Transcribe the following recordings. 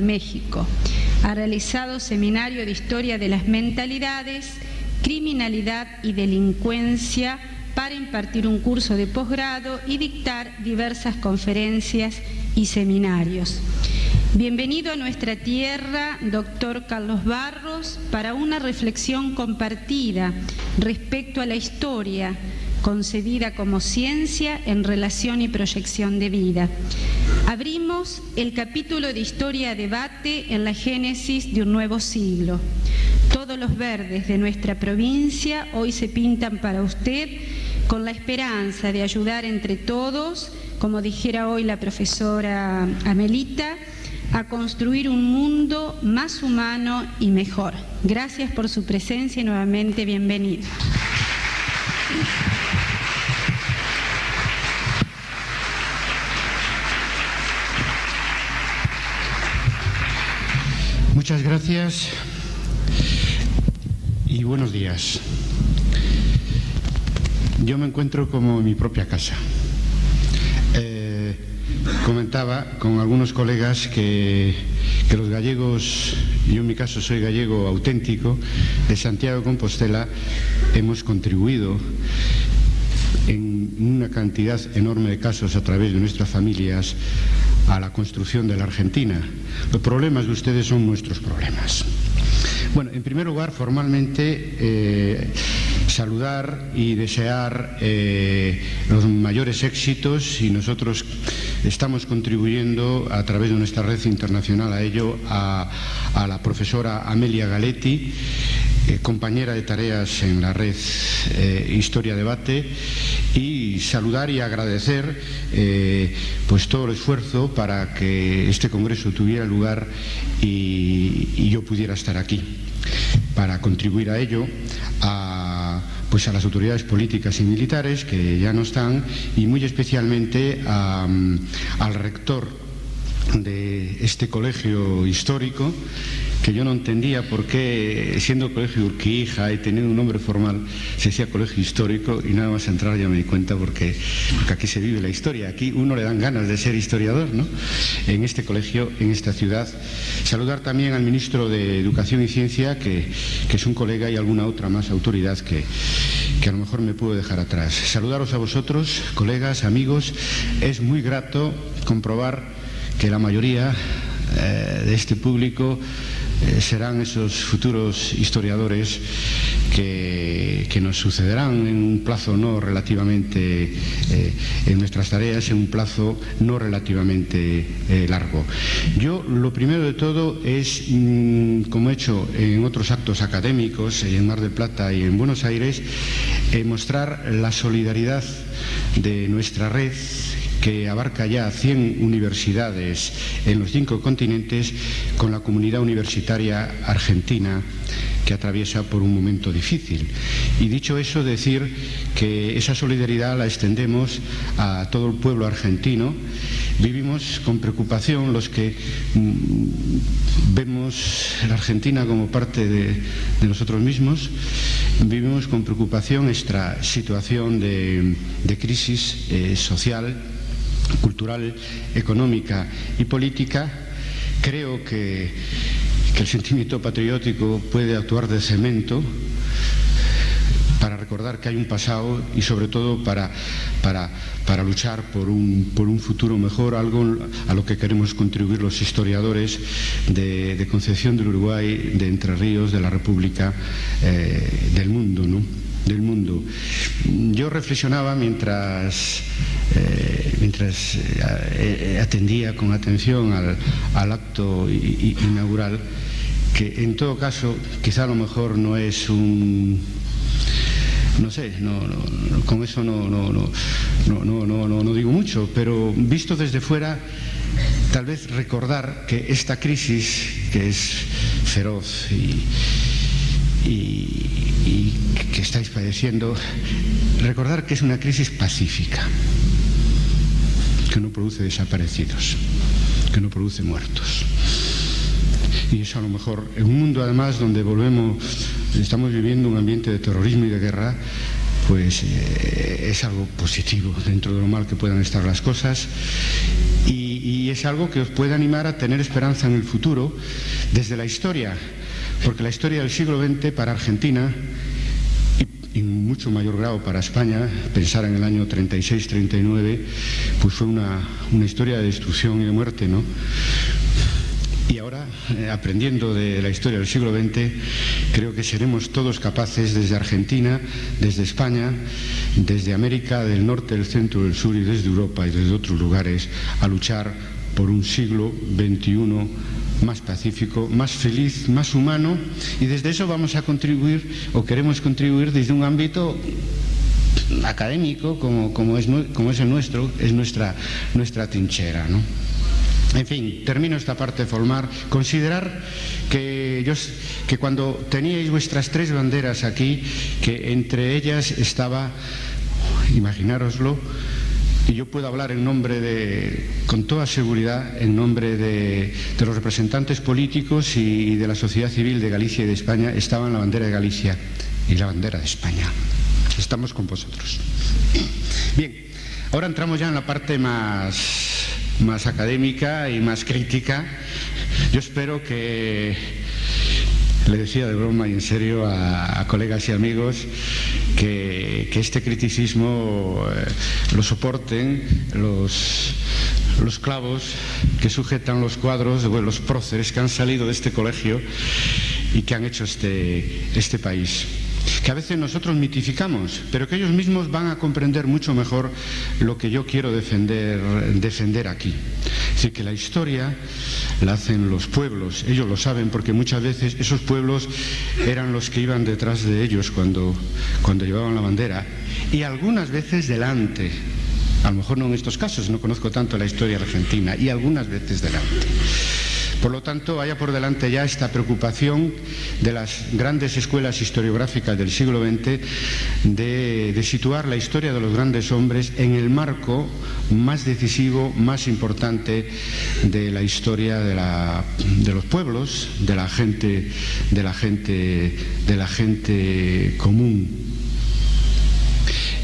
México. Ha realizado seminario de historia de las mentalidades, criminalidad y delincuencia para impartir un curso de posgrado y dictar diversas conferencias y seminarios. Bienvenido a nuestra tierra, doctor Carlos Barros, para una reflexión compartida respecto a la historia, concebida como ciencia en relación y proyección de vida. Abrimos el capítulo de Historia Debate en la génesis de un nuevo siglo. Todos los verdes de nuestra provincia hoy se pintan para usted con la esperanza de ayudar entre todos, como dijera hoy la profesora Amelita, a construir un mundo más humano y mejor. Gracias por su presencia y nuevamente bienvenido. Muchas gracias y buenos días. Yo me encuentro como en mi propia casa. Eh, comentaba con algunos colegas que, los gallegos, yo en mi caso soy gallego auténtico, de Santiago de Compostela, hemos contribuido en una cantidad enorme de casos a través de nuestras familias a la construcción de la Argentina. Los problemas de ustedes son nuestros problemas. Bueno, en primer lugar, formalmente, eh, saludar y desear eh, los mayores éxitos y nosotros estamos contribuyendo a través de nuestra red internacional a ello a, a la profesora Amelia Galetti, eh, compañera de tareas en la red eh, Historia Debate y saludar y agradecer eh, pues todo el esfuerzo para que este congreso tuviera lugar y, yo pudiera estar aquí para contribuir a ello a pues a las autoridades políticas y militares que ya no están y muy especialmente a, al rector de este colegio histórico que yo no entendía por qué, siendo colegio Urquija y teniendo un nombre formal, se decía colegio histórico y nada más entrar ya me di cuenta porque, aquí se vive la historia, aquí uno le dan ganas de ser historiador, ¿no? En este colegio, en esta ciudad. Saludar también al ministro de Educación y Ciencia, que, que es un colega y alguna otra más autoridad que, que a lo mejor me puedo dejar atrás. Saludaros a vosotros, colegas, amigos. Es muy grato comprobar que la mayoría eh, de este público eh, serán esos futuros historiadores que, nos sucederán en un plazo no relativamente eh, en nuestras tareas, en un plazo no relativamente eh, largo. Yo lo primero de todo es, mmm, como he hecho en otros actos académicos, en Mar del Plata y en Buenos Aires, mostrar la solidaridad de nuestra red que abarca ya 100 universidades en los cinco continentes con la comunidad universitaria argentina que atraviesa por un momento difícil. Y dicho eso, decir que esa solidaridad la extendemos a todo el pueblo argentino. Vivimos con preocupación los que mmm, vemos la Argentina como parte de, nosotros mismos, vivimos con preocupación esta situación de, de crisis eh, social cultural, económica y política, creo que, que, el sentimiento patriótico puede actuar de cemento para recordar que hay un pasado y sobre todo para, para, para luchar por un, por un, futuro mejor, algo a lo que queremos contribuir los historiadores de, de Concepción del Uruguay, de Entre Ríos, de la República, eh, del mundo. ¿no? Del mundo. Yo reflexionaba mientras, eh, mientras eh, atendía con atención al, acto inaugural que en todo caso quizá a lo mejor no es un no sé, no, con eso no, no, no, no, no, no digo mucho, pero visto desde fuera, tal vez recordar que esta crisis, que es feroz y, y, que estáis padeciendo, recordar que es una crisis pacífica, que no produce desaparecidos, que no produce muertos. Y eso a lo mejor, en un mundo además donde volvemos, estamos viviendo un ambiente de terrorismo y de guerra, pues eh, es algo positivo dentro de lo mal que puedan estar las cosas y, es algo que os puede animar a tener esperanza en el futuro desde la historia, porque la historia del siglo XX para Argentina y en mucho mayor grado para España, pensar en el año 36-39, pues fue una, una, historia de destrucción y de muerte, ¿no? Y ahora, eh, aprendiendo de la historia del siglo XX, creo que seremos todos capaces desde Argentina, desde España, desde América del Norte, del Centro, del Sur y desde Europa y desde otros lugares a luchar por un siglo XXI más pacífico, más feliz, más humano y desde eso vamos a contribuir o queremos contribuir desde un ámbito académico como, como, es, como es el nuestro, es nuestra, nuestra trinchera. ¿no? En fin, termino esta parte de formar. Considerar que, que cuando teníais vuestras tres banderas aquí, que entre ellas estaba, imaginároslo, y yo puedo hablar en nombre de, con toda seguridad, en nombre de, los representantes políticos y de la sociedad civil de Galicia y de España, estaba en la bandera de Galicia y la bandera de España. Estamos con vosotros. Bien, ahora entramos ya en la parte más más académica y más crítica. Yo espero que, le decía de broma y en serio a, colegas y amigos, que, este criticismo eh, lo soporten los, los clavos que sujetan los cuadros, de los próceres que han salido de este colegio y que han hecho este, este país que a veces nosotros mitificamos, pero que ellos mismos van a comprender mucho mejor lo que yo quiero defender, defender aquí. Decir, que la historia la hacen los pueblos, ellos lo saben porque muchas veces esos pueblos eran los que iban detrás de ellos cuando, cuando llevaban la bandera y algunas veces delante. A lo mejor no en estos casos, no conozco tanto la historia argentina, y algunas veces delante. Por lo tanto, vaya por delante ya esta preocupación de las grandes escuelas historiográficas del siglo XX de, situar la historia de los grandes hombres en el marco más decisivo, más importante de la historia de, los pueblos, de la gente, de la gente, de la gente común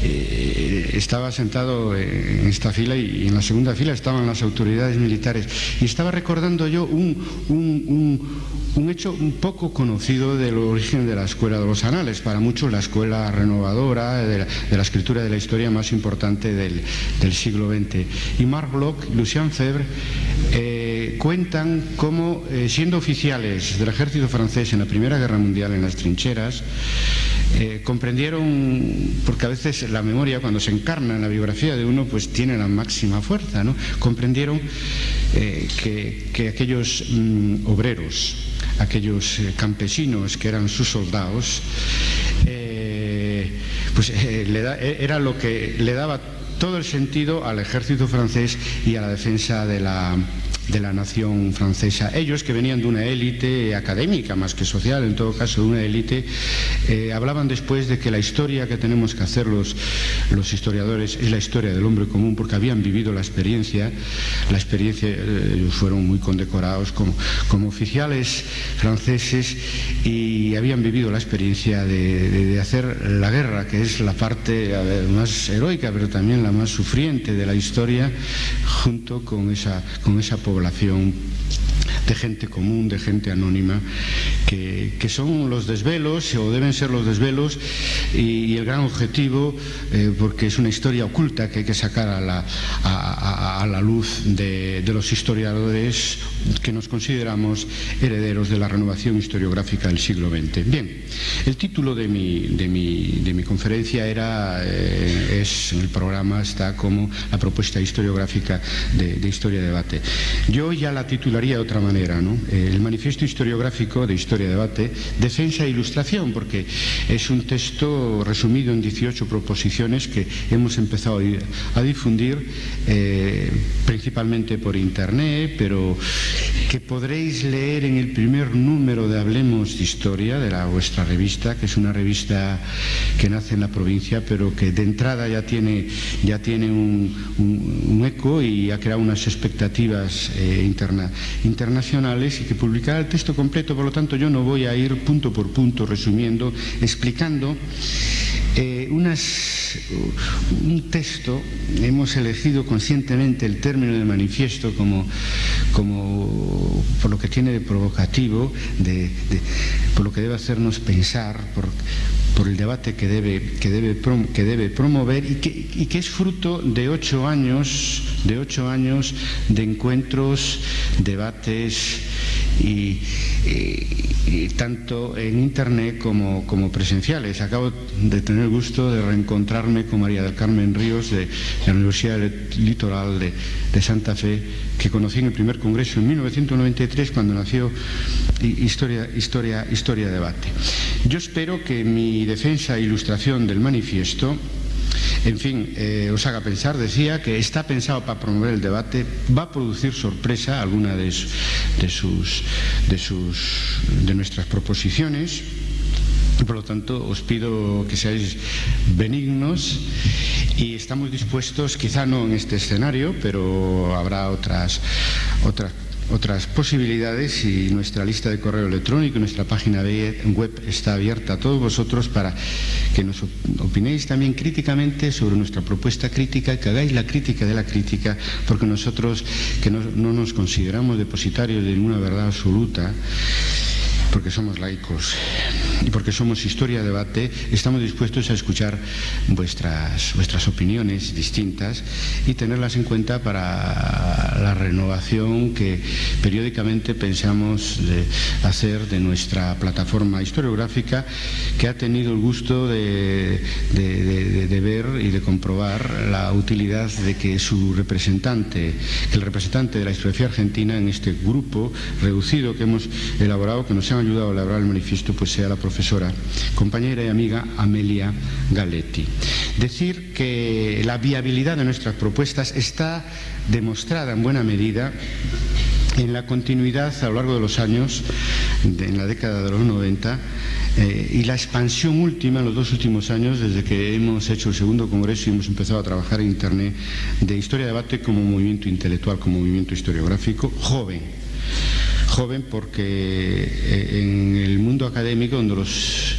eh, estaba sentado en esta fila y en la segunda fila estaban las autoridades militares y estaba recordando yo un, hecho un poco conocido del origen de la escuela de los anales, para muchos la escuela renovadora de la, escritura de la historia más importante del, siglo XX. Y Marc Bloch Lucien Febvre eh, cuentan cómo, eh, siendo oficiales del ejército francés en la Primera Guerra Mundial en las trincheras, eh, comprendieron, porque a veces la memoria cuando se encarna en la biografía de uno pues tiene la máxima fuerza, ¿no? comprendieron eh, que, aquellos mm, obreros, aquellos eh, campesinos que eran sus soldados, pues era lo que le daba todo el sentido al ejército francés y a la defensa de la, de la nación francesa. Ellos, que venían de una élite académica más que social, en todo caso de una élite, eh, hablaban después de que la historia que tenemos que hacer los, los, historiadores es la historia del hombre común, porque habían vivido la experiencia, la experiencia, eh, fueron muy condecorados como, como, oficiales franceses y habían vivido la experiencia de, hacer la guerra, que es la parte más heroica, pero también la más sufriente de la historia, junto con esa, con esa población de gente común, de gente anónima, que, son los desvelos, o deben ser los desvelos, y, el gran objetivo, eh, porque es una historia oculta que hay que sacar a la, a, la luz de, los historiadores que nos consideramos herederos de la renovación historiográfica del siglo XX. Bien, el título de mi, de mi, de mi conferencia era, eh, es, en el programa está como la propuesta historiográfica de, de Historia Debate. Yo ya la titularía de otra manera eh, el manifiesto historiográfico de Historia Debate, defensa e ilustración, porque es un texto resumido en 18 proposiciones que hemos empezado a difundir eh, principalmente por Internet, pero que podréis leer en el primer número de Hablemos de Historia, de la vuestra revista, que es una revista que nace en la provincia, pero que de entrada ya tiene, ya tiene un, eco y ha creado unas expectativas eh, internacionales y que publicará el texto completo, por lo tanto yo no voy a ir punto por punto resumiendo, explicando eh, un texto, hemos elegido conscientemente el término de manifiesto como, como por lo que tiene de provocativo, de, por lo que debe hacernos pensar, por, por el debate que debe, que debe, que debe promover y que, y que, es fruto de ocho años, de ocho años de encuentros, debates y, y, tanto en internet como, como, presenciales. Acabo de tener el gusto de reencontrarme con María del Carmen Ríos de, la Universidad Litoral de, Santa Fe que conocí en el primer congreso en 1993 cuando nació Historia, Historia, Historia Debate. Yo espero que mi defensa e ilustración del manifiesto en fin, eh, os haga pensar, decía que está pensado para promover el debate, va a producir sorpresa alguna de, sus, de, sus, de nuestras proposiciones por lo tanto os pido que seáis benignos y estamos dispuestos, quizá no en este escenario, pero habrá otras, otras otras posibilidades y nuestra lista de correo electrónico, nuestra página web está abierta a todos vosotros para que nos opinéis también críticamente sobre nuestra propuesta crítica, que hagáis la crítica de la crítica, porque nosotros que no, no nos consideramos depositarios de ninguna verdad absoluta, porque somos laicos y porque somos historia debate, estamos dispuestos a escuchar vuestras, vuestras opiniones distintas y tenerlas en cuenta para la renovación que periódicamente pensamos de hacer de nuestra plataforma historiográfica que ha tenido el gusto de, de, de, de ver y de comprobar la utilidad de que su representante, que el representante de la historiografía argentina en este grupo reducido que hemos elaborado, que nos han ayudado a elaborar el manifiesto, pues sea la profesora, compañera y amiga Amelia Galetti. Decir que la viabilidad de nuestras propuestas está demostrada en buena medida en la continuidad a lo largo de los años, de, en la década de los 90, eh, y la expansión última en los dos últimos años, desde que hemos hecho el segundo congreso y hemos empezado a trabajar en Internet, de historia debate como movimiento intelectual, como movimiento historiográfico, joven joven porque eh, en el mundo académico, donde los,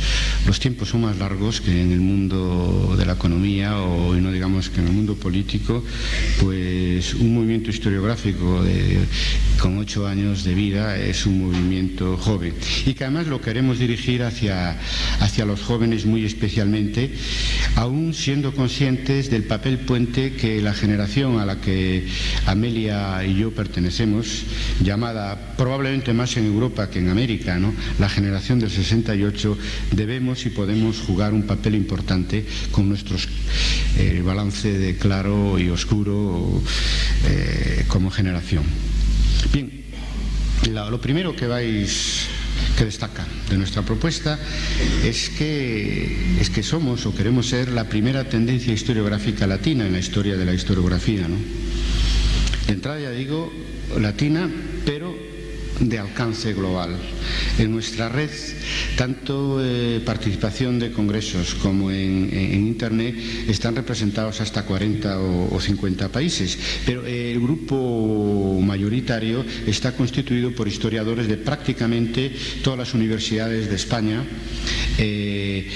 los tiempos son más largos que en el mundo de la economía o no digamos que en el mundo político, pues un movimiento historiográfico con ocho años de vida es un movimiento joven y que además lo queremos dirigir hacia, hacia los jóvenes muy especialmente, aún siendo conscientes del papel puente que la generación a la que Amelia y yo pertenecemos, llamada probablemente más en Europa que en América, ¿no? la generación del 68, debemos y podemos jugar un papel importante con nuestro eh, balance de claro y oscuro eh, como generación. Bien, lo primero que vais que destaca de nuestra propuesta es que, es que somos o queremos ser la primera tendencia historiográfica latina en la historia de la historiografía. ¿no? De entrada ya digo latina, pero de alcance global. En nuestra red, tanto eh, participación de congresos como en, en, Internet están representados hasta 40 o, o 50 países, pero eh, el grupo mayoritario está constituido por historiadores de prácticamente todas las universidades de España, eh,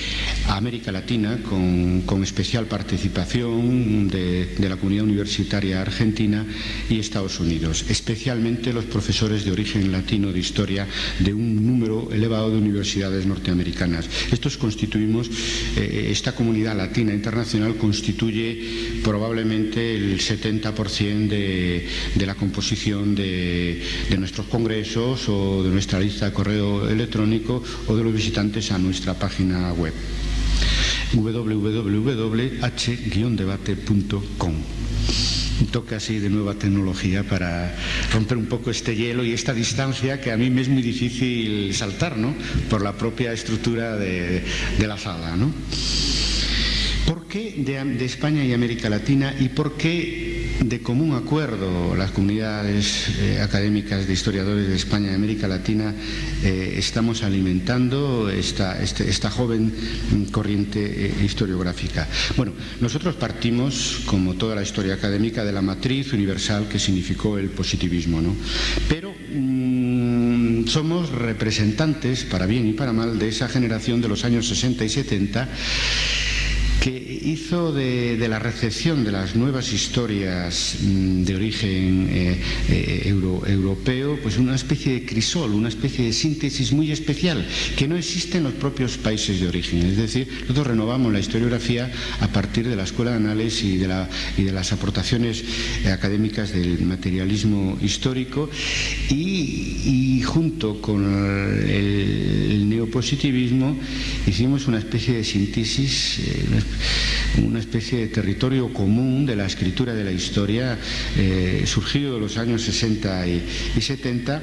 América Latina, con, con especial participación de, de la comunidad universitaria argentina y Estados Unidos, especialmente los profesores de origen latino de historia de un número elevado de universidades norteamericanas. Estos constituimos, eh, esta comunidad latina internacional constituye probablemente el 70% de, la composición de, de nuestros congresos o de nuestra lista de correo electrónico o de los visitantes a nuestra página web www.h-debate.com toque así de nueva tecnología para romper un poco este hielo y esta distancia que a mí me es muy difícil saltar, ¿no? Por la propia estructura de, la sala, ¿no? ¿Por qué de, de, España y América Latina y por qué de común acuerdo las comunidades eh, académicas de historiadores de España y América Latina eh, estamos alimentando esta, este, joven corriente eh, historiográfica? Bueno, nosotros partimos, como toda la historia académica, de la matriz universal que significó el positivismo, ¿no? Pero mmm, somos representantes, para bien y para mal, de esa generación de los años 60 y 70 que hizo de, la recepción de las nuevas historias mm, de origen eh, eh, europeo pues una especie de crisol, una especie de síntesis muy especial que no existe en los propios países de origen. Es decir, nosotros renovamos la historiografía a partir de la escuela de análisis y de, las aportaciones académicas del materialismo histórico y, junto con el, neopositivismo hicimos una especie de síntesis, eh, una especie de territorio común de la escritura de la historia eh, surgido de los años 60 y 70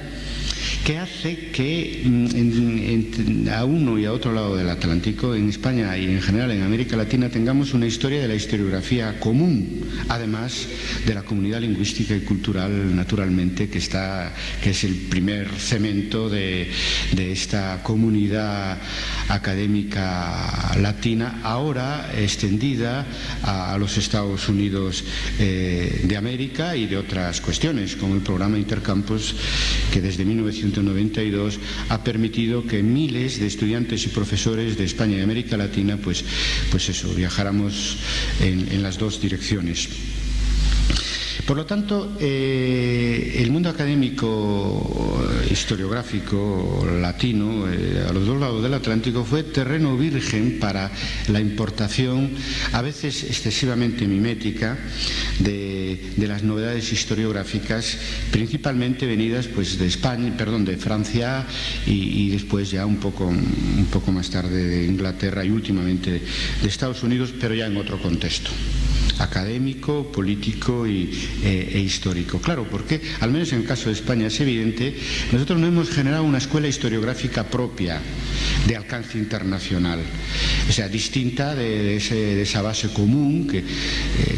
que hace que mm, a uno y a otro lado del Atlántico, en España y en general en América Latina, tengamos una historia de la historiografía común, además de la comunidad lingüística y cultural, naturalmente, que, está, que es el primer cemento de, esta comunidad académica latina, ahora extendida a, los Estados Unidos eh, de América y de otras cuestiones, como el programa Intercampus, que desde 1900 1992 ha permitido que miles de estudiantes y profesores de España y América Latina, pues, pues eso, viajáramos en las dos direcciones. Por lo tanto, eh, el mundo académico eh, historiográfico latino, eh, a los dos lados del Atlántico, fue terreno virgen para la importación, a veces excesivamente mimética, de, las novedades historiográficas, principalmente venidas pues, de España, perdón, de Francia y, después ya un poco, un poco más tarde de Inglaterra y últimamente de Estados Unidos, pero ya en otro contexto académico, político e, e, histórico. Claro, porque, al menos en el caso de España es evidente, nosotros no hemos generado una escuela historiográfica propia de alcance internacional, o sea, distinta de, esa base común eh,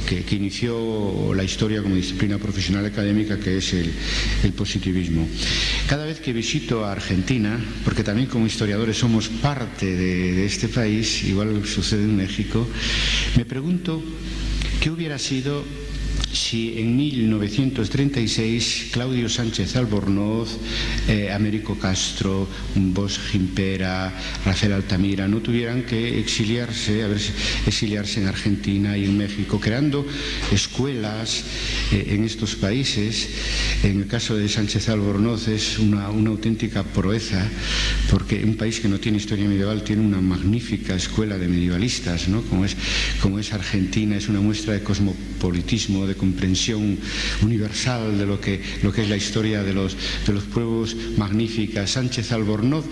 que, inició la historia como disciplina profesional académica, que es el, positivismo. Cada vez que visito a Argentina, porque también como historiadores somos parte de este país, igual sucede en México, me pregunto ¿Qué hubiera sido si en 1936 Claudio Sánchez Albornoz, eh, Américo Castro, Bosch Gimpera, Rafael Altamira no tuvieran que exiliarse, exiliarse en Argentina y en México, creando escuelas eh, en estos países. En el caso de Sánchez Albornoz es una, auténtica proeza, porque un país que no tiene historia medieval tiene una magnífica escuela de medievalistas, ¿no? como, es, como es Argentina, es una muestra de cosmopolitismo, de comprensión universal de lo que, lo que es la historia de los, de los pueblos magnífica. Sánchez Albornoz,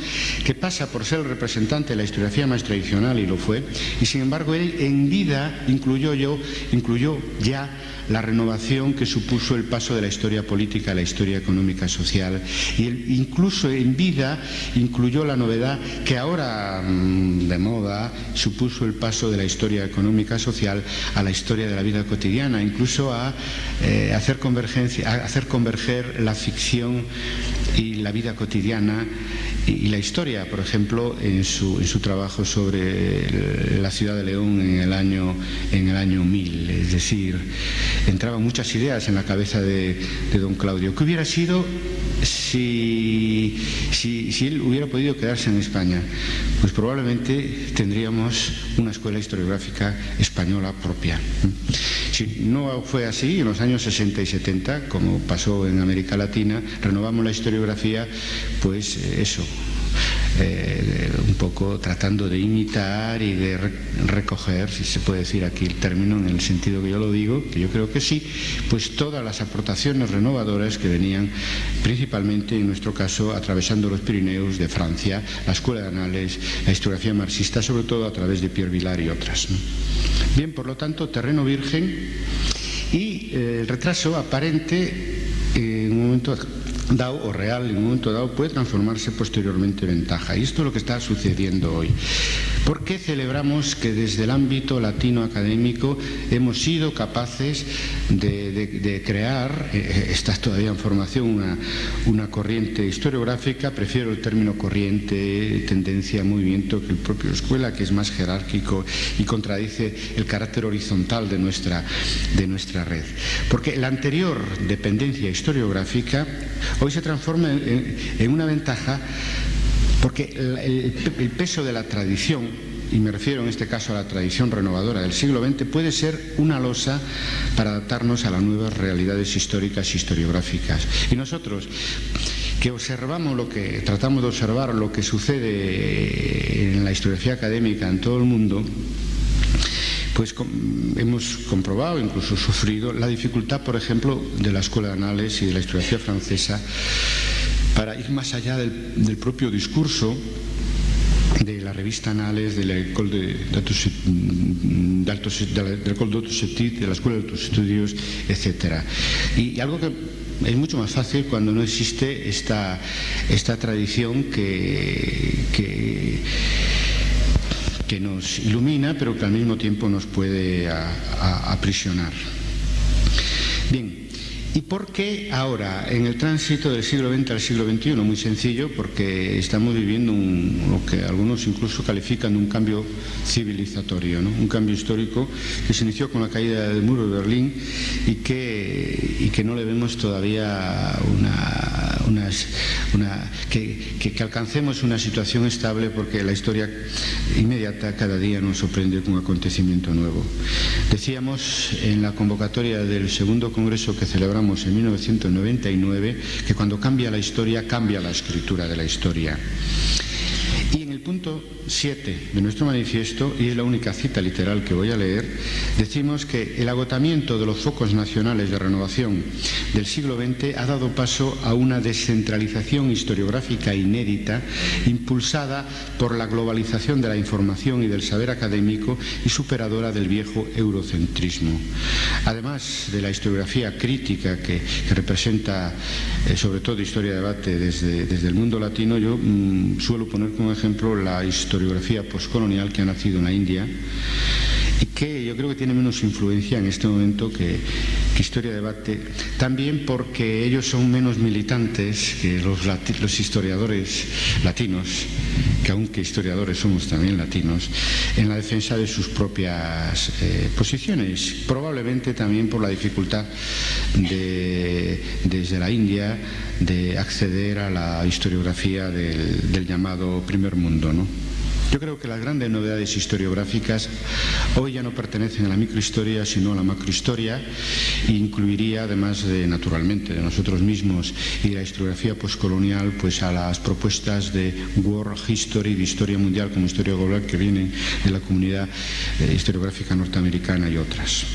que pasa por ser el representante de la historiografía más tradicional, y lo fue, y sin embargo él en vida incluyó, yo, incluyó ya la renovación que supuso el paso de la historia política a la historia económica social. Y incluso en vida incluyó la novedad que ahora mm, de moda supuso el paso de la historia económica social a la historia de la vida cotidiana, incluso a eh, hacer, convergencia, a hacer converger la ficción y la vida cotidiana y, la historia, por ejemplo, en su, trabajo sobre la ciudad de León en el año, en el año 1000. Es decir, entraban muchas ideas en la cabeza de, don Claudio. ¿Qué hubiera sido si, si, él hubiera podido quedarse en España? Pues probablemente tendríamos una escuela historiográfica española propia. Si no fue así, en los años 60 y 70, como pasó en América Latina, renovamos la historiografía, pues eh, eso, eh, un poco tratando de imitar y de recoger, si se puede decir aquí el término en el sentido que yo lo digo, que yo creo que sí, pues todas las aportaciones renovadoras que venían principalmente, en nuestro caso, atravesando los Pirineos de Francia, la Escuela de Anales, la historiografía marxista, sobre todo a través de Pierre Vilar y otras. Bien, por lo tanto, terreno virgen y eh, el retraso aparente en un momento dado o real en un momento dado puede transformarse posteriormente en ventaja. Y esto es lo que está sucediendo hoy. ¿Por qué celebramos que desde el ámbito latino académico hemos sido capaces de, crear, eh, eh, está todavía en formación, una, corriente historiográfica, prefiero el término corriente, tendencia, movimiento, que el propio escuela, que es más jerárquico y contradice el carácter horizontal de nuestra, de nuestra red? Porque la anterior dependencia historiográfica hoy se transforma en, una ventaja porque el, peso de la tradición y me refiero en este caso a la tradición renovadora del siglo XX, puede ser una losa para adaptarnos a las nuevas realidades históricas y historiográficas. Y nosotros, que observamos lo que, tratamos de observar lo que sucede en la historiografía académica en todo el mundo, pues hemos comprobado, incluso sufrido, la dificultad, por ejemplo, de la Escuela de Anales y de la historiografía francesa para ir más allá del, propio discurso de la revista Anales, de la de, de, la, Escuela de Altos Estudios, etc. Y, algo que es mucho más fácil cuando no existe esta, tradición que nos ilumina, pero que al mismo tiempo nos puede aprisionar. Bien, ¿Y por qué ahora, en el tránsito del siglo XX al siglo XXI? Muy sencillo, porque estamos viviendo lo que algunos incluso califican de un cambio civilizatorio, un cambio histórico que se inició con la caída del muro de Berlín y que, que no le vemos todavía una, una que, que, alcancemos una situación estable porque la historia inmediata cada día nos sorprende con un acontecimiento nuevo. Decíamos en la convocatoria del segundo congreso que celebramos en 1999 que cuando cambia la historia, cambia la escritura de la historia. Punto 7 de nuestro manifiesto, y es la única cita literal que voy a leer, decimos que el agotamiento de los focos nacionales de renovación del siglo XX ha dado paso a una descentralización historiográfica inédita impulsada por la globalización de la información y del saber académico y superadora del viejo eurocentrismo. Además de la historiografía crítica que, representa eh, sobre todo historia de debate desde, desde el mundo latino, yo mm, suelo poner como ejemplo la historiografía postcolonial que ha nacido en la India y que yo creo que tiene menos influencia en este momento que, Historia Debate, también porque ellos son menos militantes que los, los historiadores latinos, que aunque historiadores somos también latinos, en la defensa de sus propias eh, posiciones, probablemente también por la dificultad de, desde la India de acceder a la historiografía del, del llamado primer mundo. ¿no? Yo creo que las grandes novedades historiográficas hoy ya no pertenecen a la microhistoria, sino a la macrohistoria, e incluiría, además de, naturalmente, de nosotros mismos y de la historiografía postcolonial, pues a las propuestas de World History, de historia mundial como historia global, que vienen de la comunidad eh, historiográfica norteamericana y otras.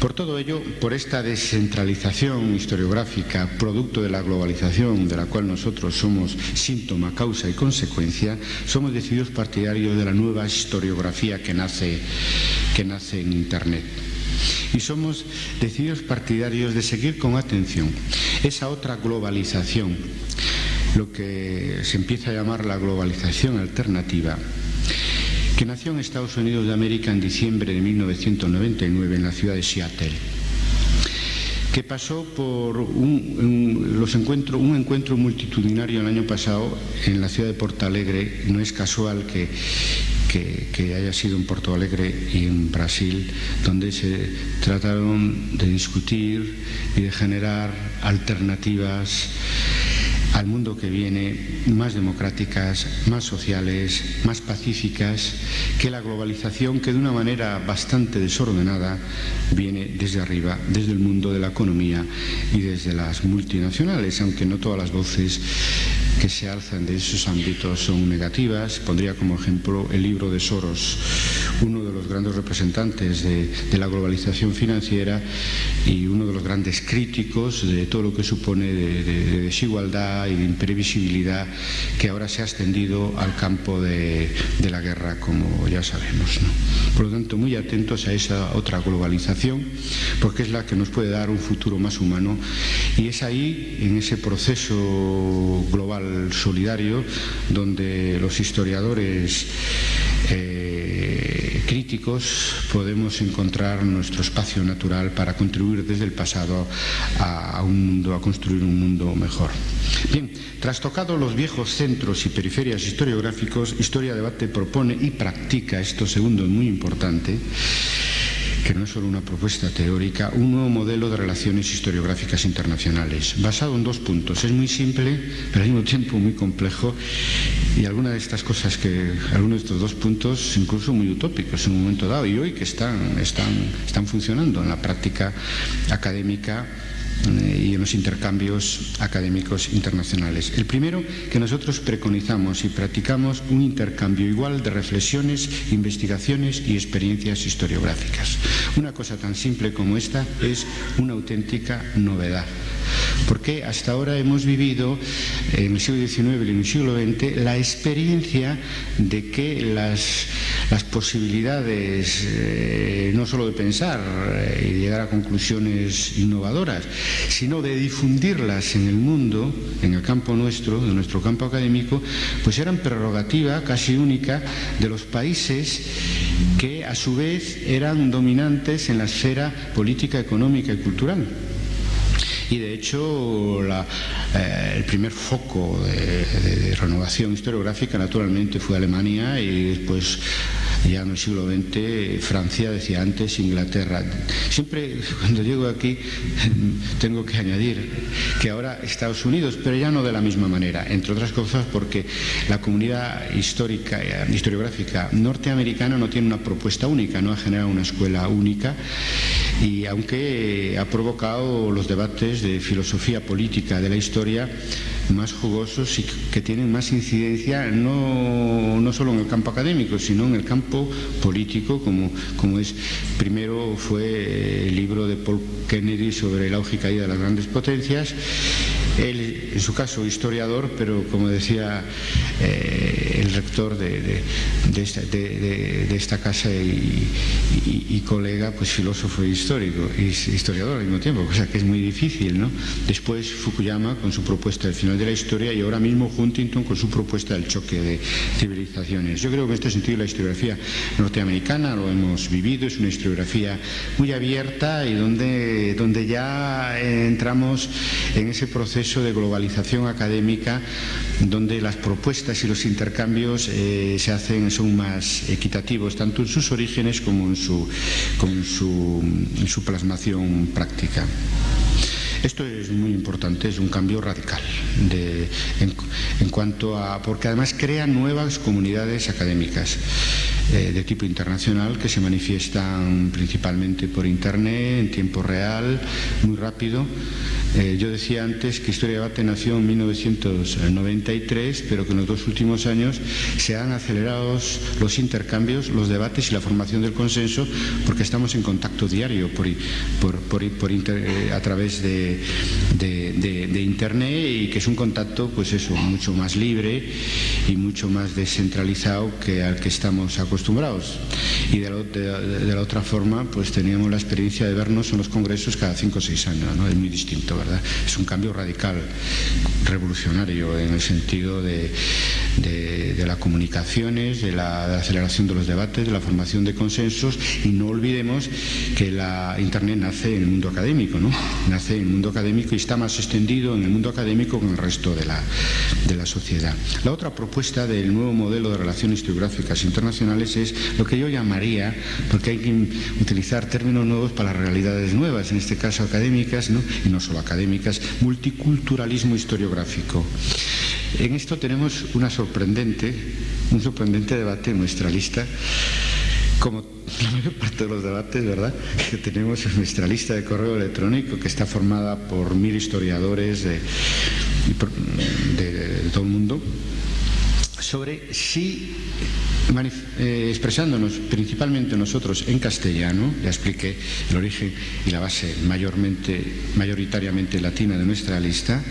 Por todo ello, por esta descentralización historiográfica, producto de la globalización de la cual nosotros somos síntoma, causa y consecuencia, somos decididos partidarios de la nueva historiografía que nace, que nace en Internet. Y somos decididos partidarios de seguir con atención esa otra globalización, lo que se empieza a llamar la globalización alternativa, que nació en Estados Unidos de América en diciembre de 1999 en la ciudad de Seattle que pasó por un, los encuentro, un encuentro multitudinario el año pasado en la ciudad de Porto Alegre. No es casual que, que, haya sido en Porto Alegre y en Brasil, donde se trataron de discutir y de generar alternativas al mundo que viene más democráticas, más sociales, más pacíficas que la globalización que de una manera bastante desordenada viene desde arriba, desde el mundo de la economía y desde las multinacionales, aunque no todas las voces que se alzan de esos ámbitos son negativas. Pondría como ejemplo el libro de Soros, uno de los grandes representantes de, la globalización financiera y uno de los grandes críticos de todo lo que supone de desigualdad y de imprevisibilidad que ahora se ha extendido al campo de, la guerra, como ya sabemos. Por lo tanto, muy atentos a esa otra globalización, porque es la que nos puede dar un futuro más humano y es ahí, en ese proceso global solidario, donde los historiadores eh, críticos podemos encontrar nuestro espacio natural para contribuir desde el pasado a, un mundo, a construir un mundo mejor. Bien, trastocados los viejos centros y periferias historiográficos, Historia Debate propone y practica, esto segundo es muy importante, que no es solo una propuesta teórica, un nuevo modelo de relaciones historiográficas internacionales, basado en dos puntos. Es muy simple, pero al mismo tiempo muy complejo, y algunas de estas cosas que, algunos de estos dos puntos, incluso muy utópicos en un momento dado, y hoy que están, están, están funcionando en la práctica académica y en los intercambios académicos internacionales. El primero, que nosotros preconizamos y practicamos un intercambio igual de reflexiones, investigaciones y experiencias historiográficas. Una cosa tan simple como esta es una auténtica novedad porque hasta ahora hemos vivido en el siglo XIX y en el siglo XX la experiencia de que las, posibilidades eh, no solo de pensar eh, y llegar a conclusiones innovadoras, sino de difundirlas en el mundo, en el campo nuestro, de nuestro campo académico, pues eran prerrogativa casi única de los países que a su vez eran dominantes en la esfera política, económica y cultural y de hecho eh, el primer foco de, renovación historiográfica naturalmente fue Alemania y después ya en el siglo XX Francia, decía antes, Inglaterra. Siempre cuando llego aquí tengo que añadir que ahora Estados Unidos, pero ya no de la misma manera, entre otras cosas porque la comunidad histórica, historiográfica norteamericana no tiene una propuesta única, no ha generado una escuela única y aunque ha provocado los debates de filosofía política de la historia más jugosos y que tienen más incidencia no, no solo en el campo académico, sino en el campo político, como, como es, primero fue el libro de Paul Kennedy sobre la auge y de las grandes potencias, él, en su caso, historiador, pero como decía eh, el rector de, esta, casa y, colega, pues filósofo e histórico, y historiador al mismo tiempo, cosa que es muy difícil, ¿no? Después Fukuyama con su propuesta del final de la historia y ahora mismo Huntington con su propuesta del choque de civilizaciones. Yo creo que en este sentido la historiografía norteamericana lo hemos vivido, es una historiografía muy abierta y donde, donde ya entramos en ese proceso de globalización académica donde las propuestas y los intercambios eh, se hacen, son más equitativos, tanto en sus orígenes como en su, en su plasmación práctica. Esto es muy importante, es un cambio radical en, cuanto a. porque además crea nuevas comunidades académicas eh, de tipo internacional que se manifiestan principalmente por Internet, en tiempo real, muy rápido eh, yo decía antes que Historia de Debate nació en 1993, pero que en los dos últimos años se han acelerado los intercambios, los debates y la formación del consenso, porque estamos en contacto diario por, eh, a través de, Internet y que es un contacto, pues eso, mucho más libre y mucho más descentralizado que al que estamos acostumbrados. Y de la, otra forma, pues teníamos la experiencia de vernos en los congresos cada cinco o seis años, ¿no? Es muy distinto, es un cambio radical, revolucionario en el sentido de, las comunicaciones, de la aceleración de los debates, de la formación de consensos y no olvidemos que la Internet nace en el mundo académico, ¿no? Nace en el mundo académico y está más extendido en el mundo académico que en el resto de la, de la sociedad. La otra propuesta del nuevo modelo de relaciones geográficas internacionales es lo que yo llamaría, porque hay que utilizar términos nuevos para realidades nuevas, en este caso académicas, ¿no? y no solo académicas, multiculturalismo historiográfico. En esto tenemos una sorprendente, un sorprendente debate en nuestra lista, como la mayor parte de los debates, ¿verdad?, que tenemos en nuestra lista de correo electrónico, que está formada por mil historiadores de, de todo el mundo, sobre si eh, expresándonos principalmente nosotros en castellano, ya expliqué el origen y la base mayormente, mayoritariamente latina de nuestra lista,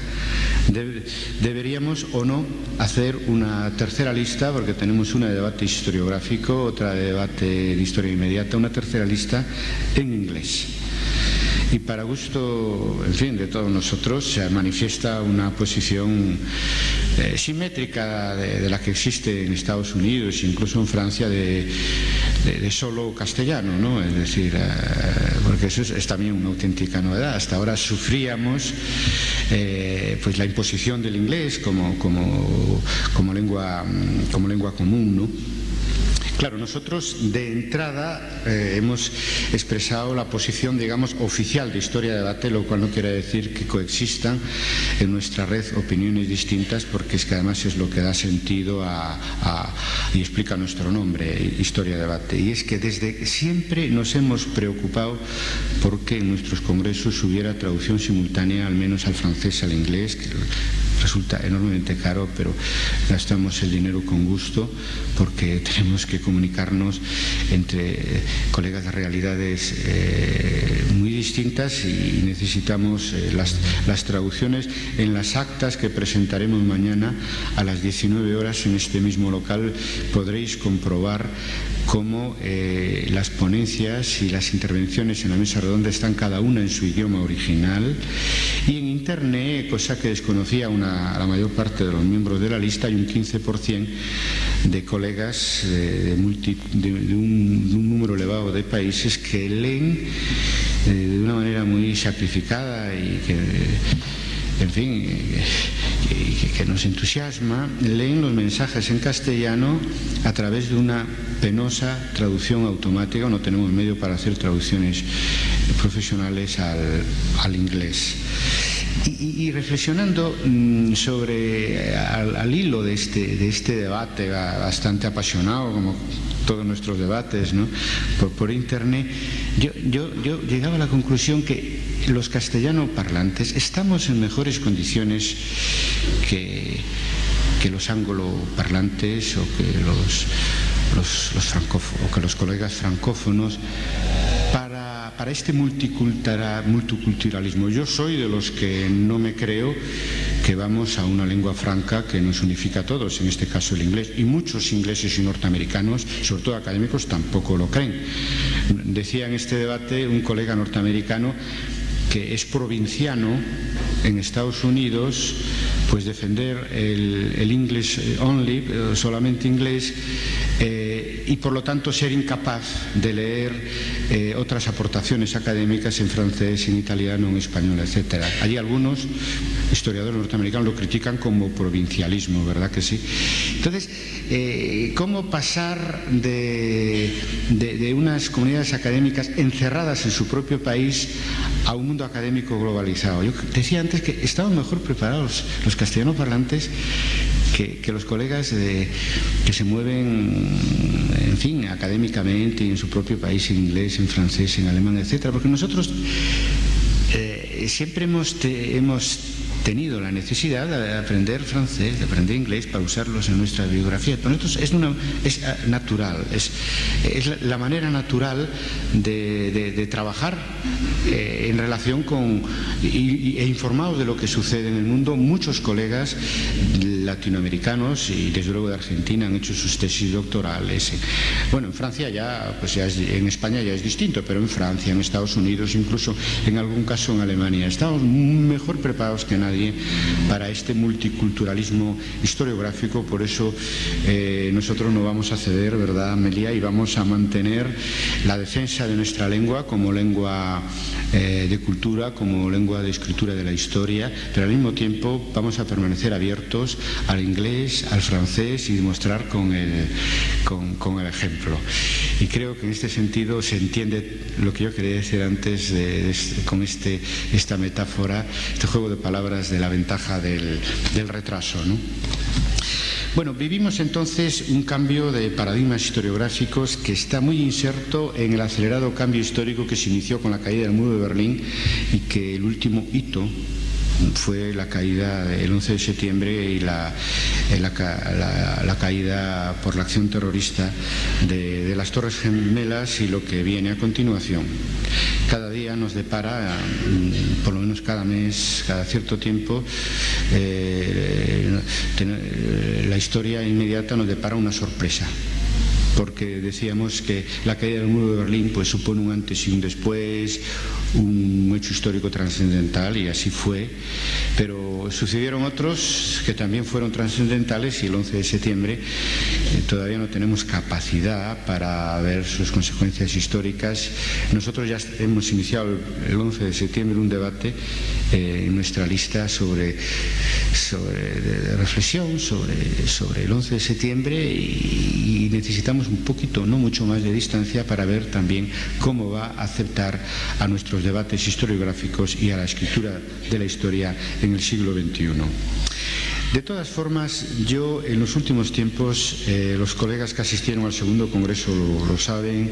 deberíamos o no hacer una tercera lista, porque tenemos una de debate historiográfico, otra de debate de historia inmediata, una tercera lista en inglés. Y para gusto, en fin, de todos nosotros se manifiesta una posición eh, simétrica de, la que existe en Estados Unidos, incluso en Francia, de, solo castellano, ¿no? Es decir, eh, porque eso es, también una auténtica novedad. Hasta ahora sufríamos eh, pues la imposición del inglés como, como, como, lengua, como lengua común, ¿no? Claro, nosotros de entrada eh, hemos expresado la posición, digamos, oficial de Historia de Debate, lo cual no quiere decir que coexistan en nuestra red opiniones distintas, porque es que además es lo que da sentido a, y explica nuestro nombre, Historia de Debate. Y es que desde siempre nos hemos preocupado porque en nuestros congresos hubiera traducción simultánea, al menos al francés, al inglés, resulta enormemente caro, pero gastamos el dinero con gusto porque tenemos que comunicarnos entre colegas de realidades eh, muy distintas y necesitamos eh, las traducciones en las actas que presentaremos mañana a las 19 horas en este mismo local. Podréis comprobar cómo eh, las ponencias y las intervenciones en la mesa redonda están cada una en su idioma original y en internet, cosa que desconocía una, la mayor parte de los miembros de la lista, hay un 15% de colegas de, un, número elevado de países que leen eh, de una manera muy sacrificada y que en fin, que, nos entusiasma, leen los mensajes en castellano a través de una penosa traducción automática, no tenemos medio para hacer traducciones profesionales al, inglés. Y, reflexionando mm, sobre, al, hilo de este, de este debate bastante apasionado, como todos nuestros debates por, internet, yo, yo, llegaba a la conclusión que los castellano parlantes estamos en mejores condiciones que, que los anglo-parlantes o que los, los, o que los colegas francófonos para, para este multiculturalismo. Yo soy de los que no me creo que vamos a una lengua franca que nos unifica a todos, en este caso el inglés, y muchos ingleses y norteamericanos, sobre todo académicos, tampoco lo creen. Decía en este debate un colega norteamericano que es provinciano en Estados Unidos, pues defender el, inglés only, eh, solamente inglés, eh, y por lo tanto ser incapaz de leer eh, otras aportaciones académicas en francés, en italiano, en español, etc. Hay algunos historiadores norteamericanos lo critican como provincialismo, ¿verdad que sí? Entonces, ¿cómo pasar de, de unas comunidades académicas encerradas en su propio país a un mundo académico globalizado. Yo decía antes que estaban mejor preparados los castellanos parlantes que, los colegas que se mueven, en fin, académicamente en su propio país, en inglés, en francés, en alemán, etcétera, porque nosotros eh, siempre hemos, hemos tenido la necesidad de aprender francés, de aprender inglés para usarlos en nuestra biografía. Para nosotros es, una, es ah, natural, es, es, la manera natural de, trabajar eh, en relación con e informados de lo que sucede en el mundo. Muchos colegas latinoamericanos y desde luego de Argentina han hecho sus tesis doctorales. Bueno, en Francia ya, pues ya en España ya es distinto, pero en Francia, en Estados Unidos, incluso en algún caso en Alemania, estamos mejor preparados que nadie para este multiculturalismo historiográfico, por eso eh, nosotros no vamos a ceder, ¿verdad, Amelia? Y vamos a mantener la defensa de nuestra lengua como lengua eh, de cultura, como lengua de escritura de la historia, pero al mismo tiempo vamos a permanecer abiertos al inglés, al francés y demostrar con el, con, el ejemplo. Y creo que en este sentido se entiende lo que yo quería decir antes con este, esta metáfora, este juego de palabras de la ventaja del, retraso. Bueno, vivimos entonces un cambio de paradigmas historiográficos que está muy inserto en el acelerado cambio histórico que se inició con la caída del muro de Berlín y que el último hito fue la caída el 11 de septiembre y la, eh, la, caída por la acción terrorista de, las Torres Gemelas y lo que viene a continuación. Cada día nos depara, mm, por lo menos cada mes, cada cierto tiempo, eh, la historia inmediata nos depara una sorpresa porque decíamos que la caída del muro de Berlín pues, supone un antes y un después, un hecho histórico trascendental y así fue, pero sucedieron otros que también fueron trascendentales y el 11 de septiembre todavía no tenemos capacidad para ver sus consecuencias históricas. Nosotros ya hemos iniciado el 11 de septiembre un debate en nuestra lista sobre, sobre reflexión sobre, sobre el 11 de septiembre y necesitamos un poquito, no mucho más de distancia para ver también cómo va a aceptar a nuestros debates historiográficos y a la escritura de la historia en el siglo XXI. De todas formas, yo en los últimos tiempos, eh, los colegas que asistieron al segundo congreso lo, saben,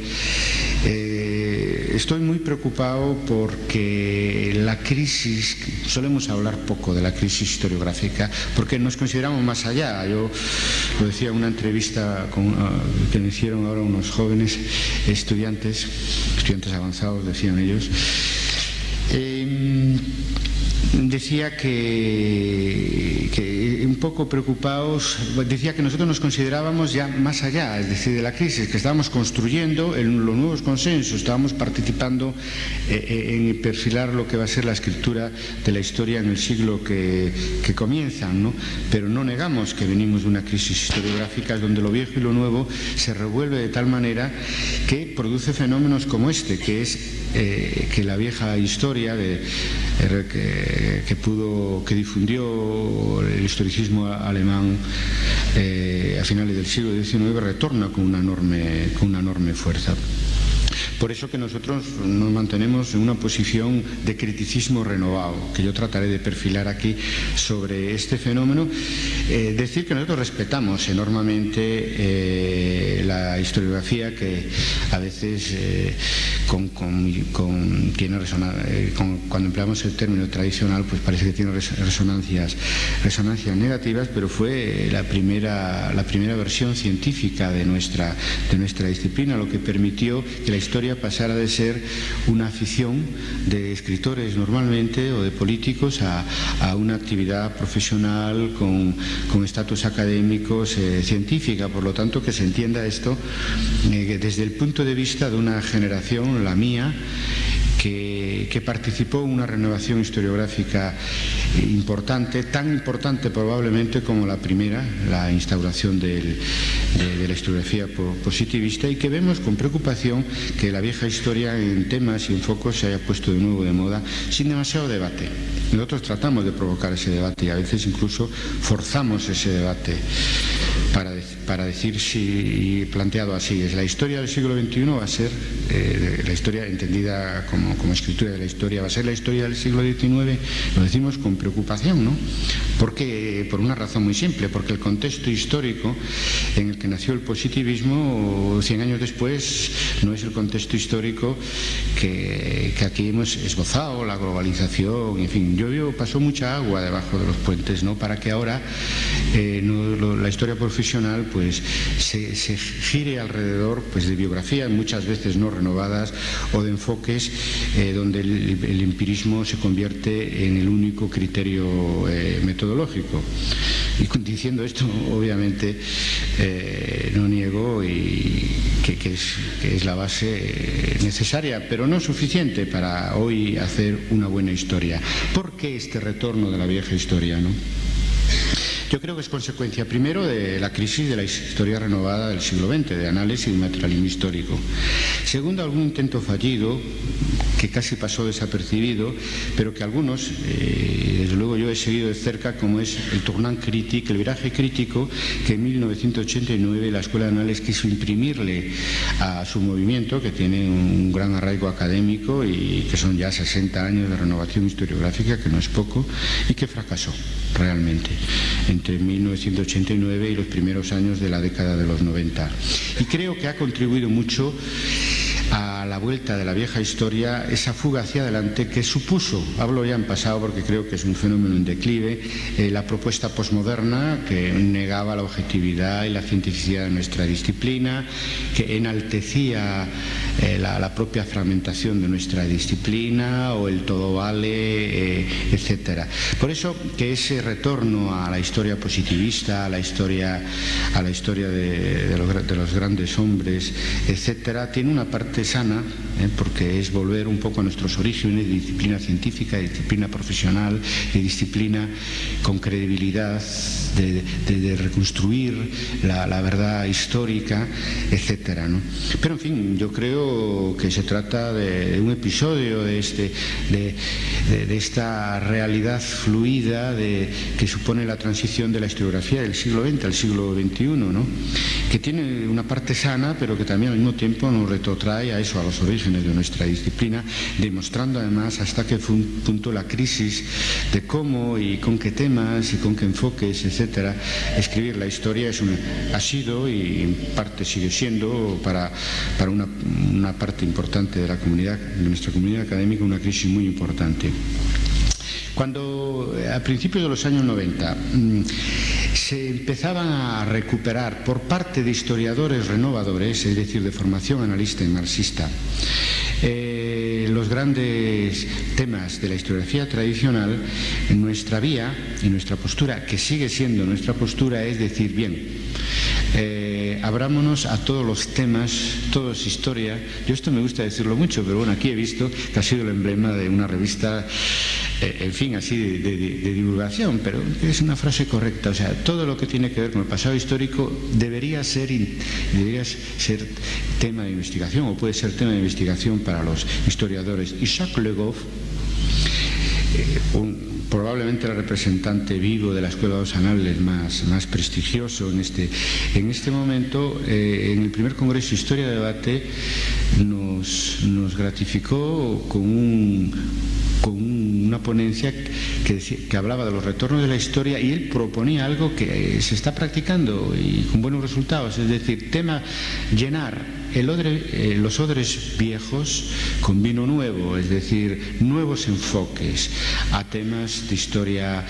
eh, estoy muy preocupado porque la crisis, solemos hablar poco de la crisis historiográfica, porque nos consideramos más allá. Yo lo decía en una entrevista uh, que me hicieron ahora unos jóvenes estudiantes, estudiantes avanzados, decían ellos. Eh, decía que, un poco preocupados, decía que nosotros nos considerábamos ya más allá, es decir, de la crisis, que estábamos construyendo en los nuevos consensos, estábamos participando eh, en perfilar lo que va a ser la escritura de la historia en el siglo que, que comienzan, ¿no? pero no negamos que venimos de una crisis historiográfica donde lo viejo y lo nuevo se revuelve de tal manera que produce fenómenos como este, que es eh, que la vieja historia de que pudo, que difundió el historicismo alemán eh, a finales del siglo XIX retorna con una enorme, con una enorme fuerza. Por eso que nosotros nos mantenemos en una posición de criticismo renovado, que yo trataré de perfilar aquí sobre este fenómeno. Eh, decir que nosotros respetamos enormemente eh, la historiografía que a veces eh, cuando empleamos el término tradicional pues parece que tiene resonancias, resonancias negativas, pero fue la primera, la primera versión científica de nuestra, de nuestra disciplina, lo que permitió que la historia pasara de ser una afición de escritores normalmente o de políticos a, a una actividad profesional con estatus académicos eh, científica. Por lo tanto, que se entienda esto eh, desde el punto de vista de una generación, la mía, que, participó en una renovación historiográfica importante, tan importante probablemente como la primera, la instauración de, de, la historiografía positivista, y que vemos con preocupación que la vieja historia en temas y en focos se haya puesto de nuevo de moda sin demasiado debate. Nosotros tratamos de provocar ese debate y a veces incluso forzamos ese debate para, para decir si, planteado así, es la historia del siglo XXI va a ser eh, la historia entendida como, como, escritura de la historia, va a ser la historia del siglo XIX, lo decimos con preocupación, ¿no? Porque, por una razón muy simple, porque el contexto histórico en el que nació el positivismo 100 años después no es el contexto histórico que, que aquí hemos esbozado, la globalización, en fin, yo pasó mucha agua debajo de los puentes, ¿no? Para que ahora eh, la historia profesional pues se, gire alrededor pues de biografías muchas veces no renovadas o de enfoques eh, donde el, empirismo se convierte en el único criterio eh, metodológico. Y diciendo esto, obviamente, eh, no niego y que, que, es, que, es, la base necesaria, pero no suficiente para hoy hacer una buena historia. ¿Por qué este retorno de la vieja historia? ¿no? Yo creo que es consecuencia primero de la crisis de la historia renovada del siglo XX, de análisis y materialismo histórico. Segundo, algún intento fallido que casi pasó desapercibido, pero que algunos, eh, desde luego yo he seguido de cerca, como es el tournant critique, el viraje crítico que en 1989 la Escuela de Análisis quiso imprimirle a su movimiento, que tiene un gran arraigo académico y que son ya 60 años de renovación historiográfica, que no es poco, y que fracasó realmente entre 1989 y los primeros años de la década de los 90. Y creo que ha contribuido mucho a la vuelta de la vieja historia esa fuga hacia adelante que supuso, hablo ya en pasado porque creo que es un fenómeno en declive, eh, la propuesta posmoderna que negaba la objetividad y la cientificidad de nuestra disciplina, que enaltecía eh, la, la, propia fragmentación de nuestra disciplina o el todo vale, eh, etcétera. Por eso que ese retorno a la historia positivista, a la historia, a la historia de, de, los, de los grandes hombres, etcétera, tiene una parte parte sana, ¿eh? porque es volver un poco a nuestros orígenes de disciplina científica, de disciplina profesional, de disciplina con credibilidad, de, reconstruir la, verdad histórica, etcétera. Pero en fin, yo creo que se trata de, un episodio de, este, de, esta realidad fluida que supone la transición de la historiografía del siglo XX al siglo XXI, ¿no? que tiene una parte sana, pero que también al mismo tiempo nos retrotrae a eso, a los orígenes de nuestra disciplina, demostrando además hasta qué punto la crisis de cómo y con qué temas y con qué enfoques, etcétera, escribir la historia ha sido y en parte sigue siendo para, para una, una parte importante de la comunidad, de nuestra comunidad académica, una crisis muy importante. Cuando a principios de los años 90 mm, se empezaban a recuperar por parte de historiadores renovadores, es decir, de formación analista y marxista, eh, los grandes temas de la historiografía tradicional, nuestra vía y nuestra postura, que sigue siendo nuestra postura, es decir, bien, eh, abrámonos a todos los temas, todo es historia. Yo esto me gusta decirlo mucho, pero bueno, aquí he visto que ha sido el emblema de una revista eh, en fin, así de, divulgación, pero es una frase correcta. O sea, todo lo que tiene que ver con el pasado histórico debería ser, debería ser tema de investigación o puede ser tema de investigación para los historiadores. Isaac Le Goff, eh, probablemente el representante vivo de la Escuela de los Anales más, más prestigioso en este, en este momento, eh, en el primer Congreso Historia de Debate, nos, nos gratificó con un con una ponencia que, que, hablaba de los retornos de la historia y él proponía algo que se está practicando y con buenos resultados, es decir, tema llenar eh, los odres viejos con vino nuevo, es decir, nuevos enfoques a temas de historia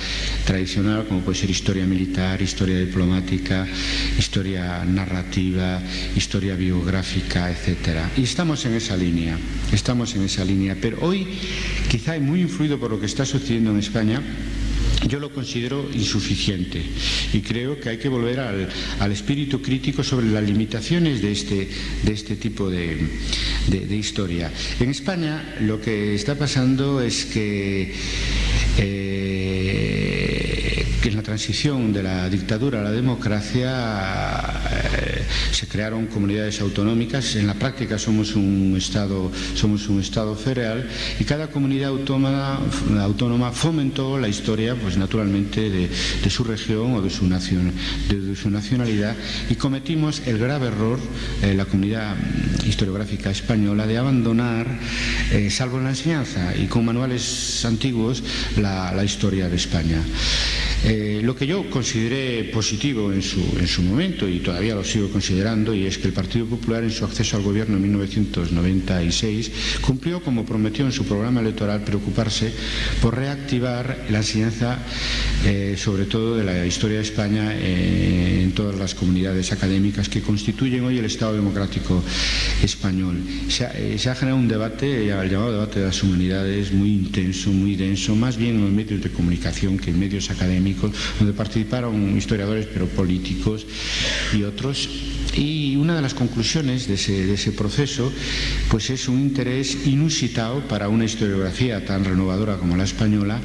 tradicional, como puede ser historia militar, historia diplomática, historia narrativa, historia biográfica, etc. Y estamos en esa línea, estamos en esa línea. Pero hoy, quizá muy influido por lo que está sucediendo en España, yo lo considero insuficiente y creo que hay que volver al, espíritu crítico sobre las limitaciones de este, de este tipo de, historia. En España lo que está pasando es que eh, en la transición de la dictadura a la democracia eh, se crearon comunidades autonómicas, en la práctica somos un Estado, somos un estado federal y cada comunidad autónoma, autónoma fomentó la historia, pues naturalmente, de, su región o de su, de, su nacionalidad y cometimos el grave error, eh, la comunidad historiográfica española, de abandonar, eh, salvo en la enseñanza y con manuales antiguos, la historia de España. Eh, lo que yo consideré positivo en su, en su, momento y todavía lo sigo y es que el Partido Popular en su acceso al gobierno en 1996 cumplió como prometió en su programa electoral preocuparse por reactivar la enseñanza eh, sobre todo de la historia de España eh, en todas las comunidades académicas que constituyen hoy el Estado democrático español. Se ha, generado un debate, el llamado debate de las humanidades, muy intenso, muy denso, más bien en los medios de comunicación que en medios académicos donde participaron historiadores pero políticos y otros. Y una de las conclusiones de ese, proceso pues es un interés inusitado para una historiografía tan renovadora como la española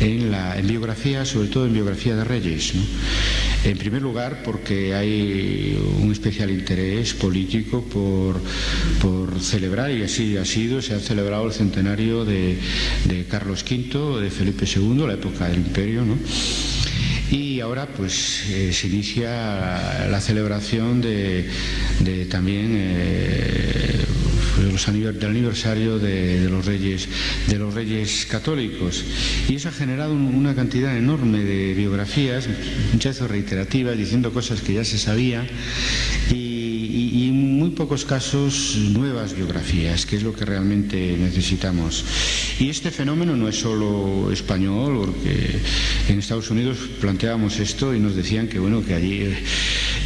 en, la, biografía, sobre todo en biografía de reyes. En primer lugar, porque hay un especial interés político por, por, celebrar, y así ha sido, se ha celebrado el centenario de, de Carlos V, de Felipe II, la época del imperio, ¿no? Y ahora pues eh, se inicia la celebración de, también eh, del aniversario de, los reyes de los reyes católicos. Y eso ha generado una cantidad enorme de biografías muchas veces reiterativas diciendo cosas que ya se sabía y muy pocos casos nuevas biografías, que es lo que realmente necesitamos. Y este fenómeno no es solo español, porque en Estados Unidos planteábamos esto y nos decían que bueno, que allí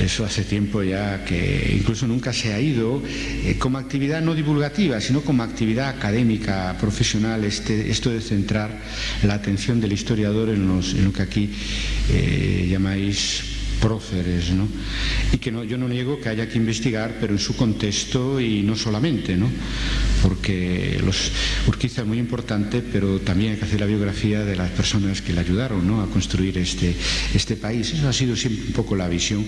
eso hace tiempo ya que incluso nunca se ha ido eh, como actividad no divulgativa, sino como actividad académica, profesional, este, esto de centrar la atención del historiador en, lo que aquí eh, llamáis próceres, ¿no? y que no, yo no niego que haya que investigar, pero en su contexto y no solamente, ¿no? porque los, Urquiza es muy importante, pero también hay que hacer la biografía de las personas que le ayudaron ¿no? a construir este, este país. Eso ha sido siempre un poco la visión.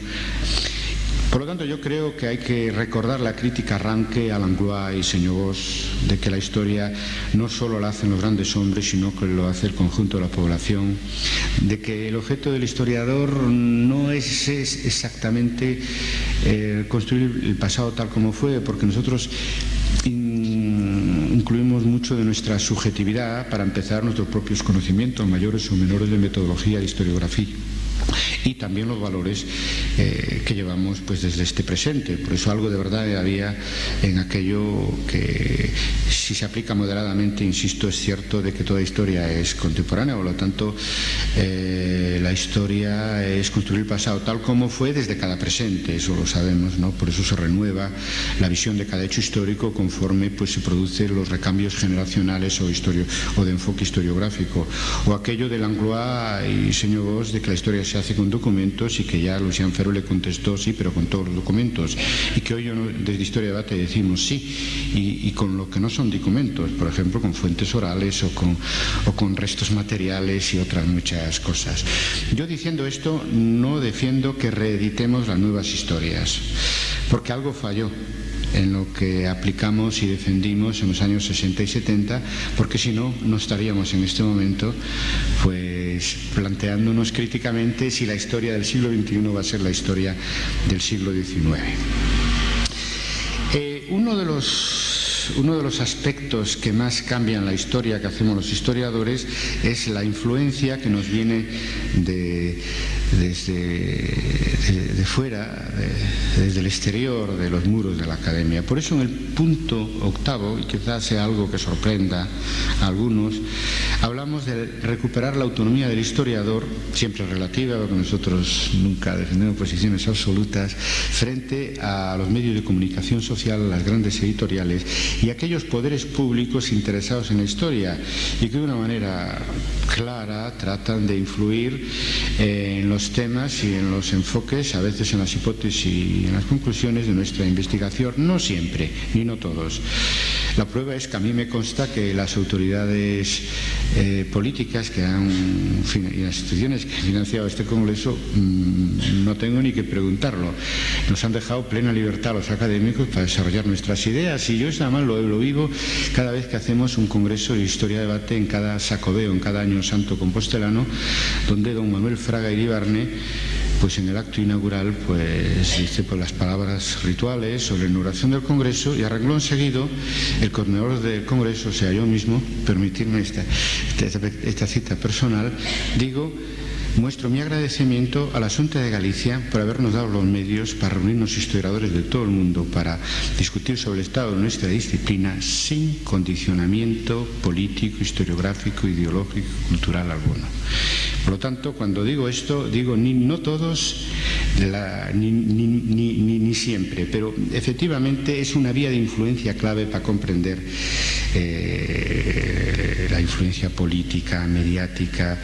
Por lo tanto, yo creo que hay que recordar la crítica arranque a Langlois y Señor de que la historia no solo la hacen los grandes hombres, sino que lo hace el conjunto de la población, de que el objeto del historiador no es, exactamente eh, construir el pasado tal como fue, porque nosotros incluimos mucho de nuestra subjetividad para empezar nuestros propios conocimientos, mayores o menores de metodología de historiografía y también los valores eh, que llevamos pues desde este presente. Por eso algo de verdad había en aquello que si se aplica moderadamente, insisto, es cierto de que toda historia es contemporánea, por lo tanto eh, la historia es construir el pasado tal como fue desde cada presente, eso lo sabemos, ¿no? Por eso se renueva la visión de cada hecho histórico conforme pues se producen los recambios generacionales o, o de enfoque historiográfico. O aquello de Langlois y señor Vos de que la historia se hace con documentos y que ya Lucián Ferro le contestó sí, pero con todos los documentos. Y que hoy desde Historia de Debate decimos sí, y, con lo que no son documentos, por ejemplo, con fuentes orales o con, o con restos materiales y otras muchas cosas. Yo diciendo esto no defiendo que reeditemos las nuevas historias, porque algo falló en lo que aplicamos y defendimos en los años 60 y 70, porque si no, no estaríamos en este momento pues planteándonos críticamente si la historia del siglo XXI va a ser la historia del siglo XIX. Eh, uno de los uno de los aspectos que más cambian la historia que hacemos los historiadores es la influencia que nos viene de, desde de, fuera, desde el exterior de los muros de la academia. Por eso en el punto octavo, y quizás sea algo que sorprenda a algunos, hablamos de recuperar la autonomía del historiador, siempre relativa, porque nosotros nunca defendemos posiciones absolutas, frente a los medios de comunicación social, las grandes editoriales y aquellos poderes públicos interesados en la historia y que de una manera clara tratan de influir en los temas y en los enfoques, a veces en las hipótesis y en las conclusiones de nuestra investigación, no siempre, ni no todos. La prueba es que a mí me consta que las autoridades eh, políticas que han, y las instituciones que han financiado este Congreso, mm, no tengo ni que preguntarlo. Nos han dejado plena libertad a los académicos para desarrollar nuestras ideas y yo eso además lo, lo vivo cada vez que hacemos un Congreso de Historia de Debate en cada sacodeo, en cada año santo compostelano, donde don Manuel Fraga Iribarne pues en el acto inaugural pues dice pues, las palabras rituales sobre la inauguración del Congreso y arregló enseguida el coordinador del Congreso, o sea yo mismo, permitirme esta, esta, cita personal, digo Muestro mi agradecimiento a la Junta de Galicia por habernos dado los medios para reunirnos historiadores de todo el mundo para discutir sobre el estado de nuestra disciplina sin condicionamiento político, historiográfico, ideológico, cultural alguno. Por lo tanto, cuando digo esto, digo ni no todos, ni, ni, siempre, pero efectivamente es una vía de influencia clave para comprender eh, la influencia política, mediática,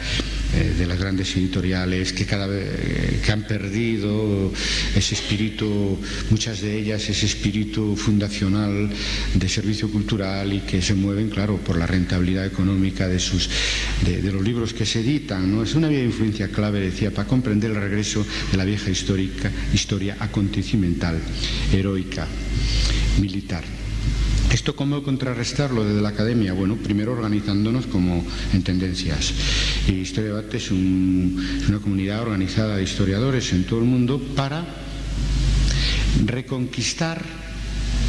eh, de las grandes editoriales que cada vez que han perdido ese espíritu, muchas de ellas ese espíritu fundacional de servicio cultural y que se mueven, claro, por la rentabilidad económica de sus de, los libros que se editan. ¿no? Es una vía de influencia clave, decía, para comprender el regreso de la vieja histórica, historia acontecimental, heroica, militar. ¿Esto cómo contrarrestarlo desde la academia? Bueno, primero organizándonos como en tendencias. Y Historia Debate es, una comunidad organizada de historiadores en todo el mundo para reconquistar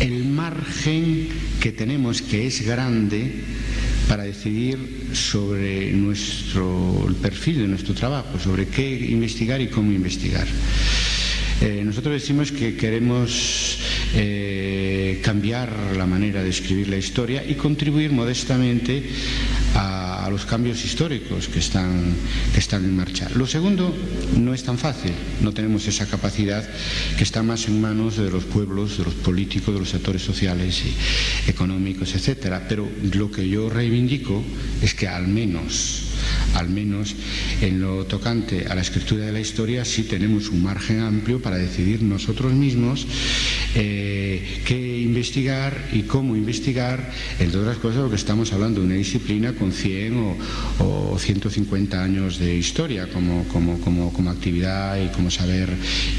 el margen que tenemos, que es grande, para decidir sobre nuestro, el perfil de nuestro trabajo, sobre qué investigar y cómo investigar. Eh, nosotros decimos que queremos eh, cambiar la manera de escribir la historia y contribuir modestamente a, los cambios históricos que están, que están en marcha. Lo segundo no es tan fácil, no tenemos esa capacidad que está más en manos de los pueblos, de los políticos, de los sectores sociales y económicos, etcétera. Pero lo que yo reivindico es que al menos al menos en lo tocante a la escritura de la historia, sí tenemos un margen amplio para decidir nosotros mismos eh, qué investigar y cómo investigar, entre otras cosas, porque estamos hablando de una disciplina con 100 o, 150 años de historia como, como, como, como, actividad y como saber,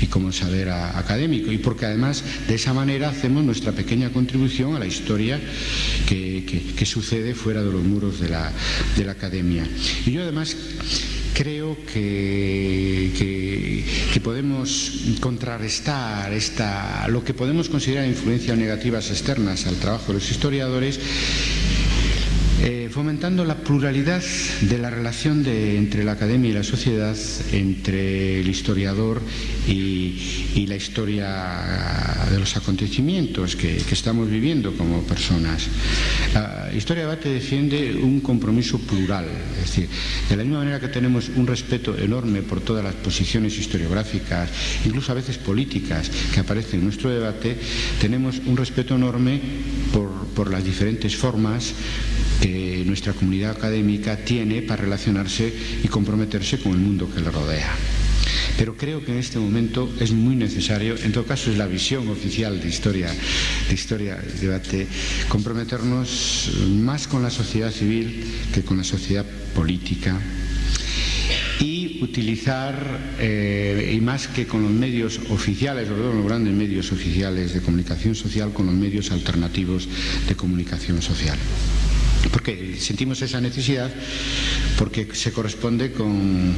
y como saber académico. Y porque además de esa manera hacemos nuestra pequeña contribución a la historia que, que, sucede fuera de los muros de la, de la academia. Y yo además creo que, que, podemos contrarrestar esta, lo que podemos considerar influencias negativas externas al trabajo de los historiadores fomentando la pluralidad de la relación entre la academia y la sociedad, entre el historiador y, la historia de los acontecimientos que, estamos viviendo como personas. La historia debate defiende un compromiso plural, es decir, de la misma manera que tenemos un respeto enorme por todas las posiciones historiográficas, incluso a veces políticas, que aparecen en nuestro debate, tenemos un respeto enorme por las diferentes formas que nuestra comunidad académica tiene para relacionarse y comprometerse con el mundo que le rodea. Pero creo que en este momento es muy necesario, en todo caso es la visión oficial de historia, de historia debate, comprometernos más con la sociedad civil que con la sociedad política y utilizar, eh, y más que con los medios oficiales, sobre todo los grandes medios oficiales de comunicación social, con los medios alternativos de comunicación social porque sentimos esa necesidad porque se corresponde con,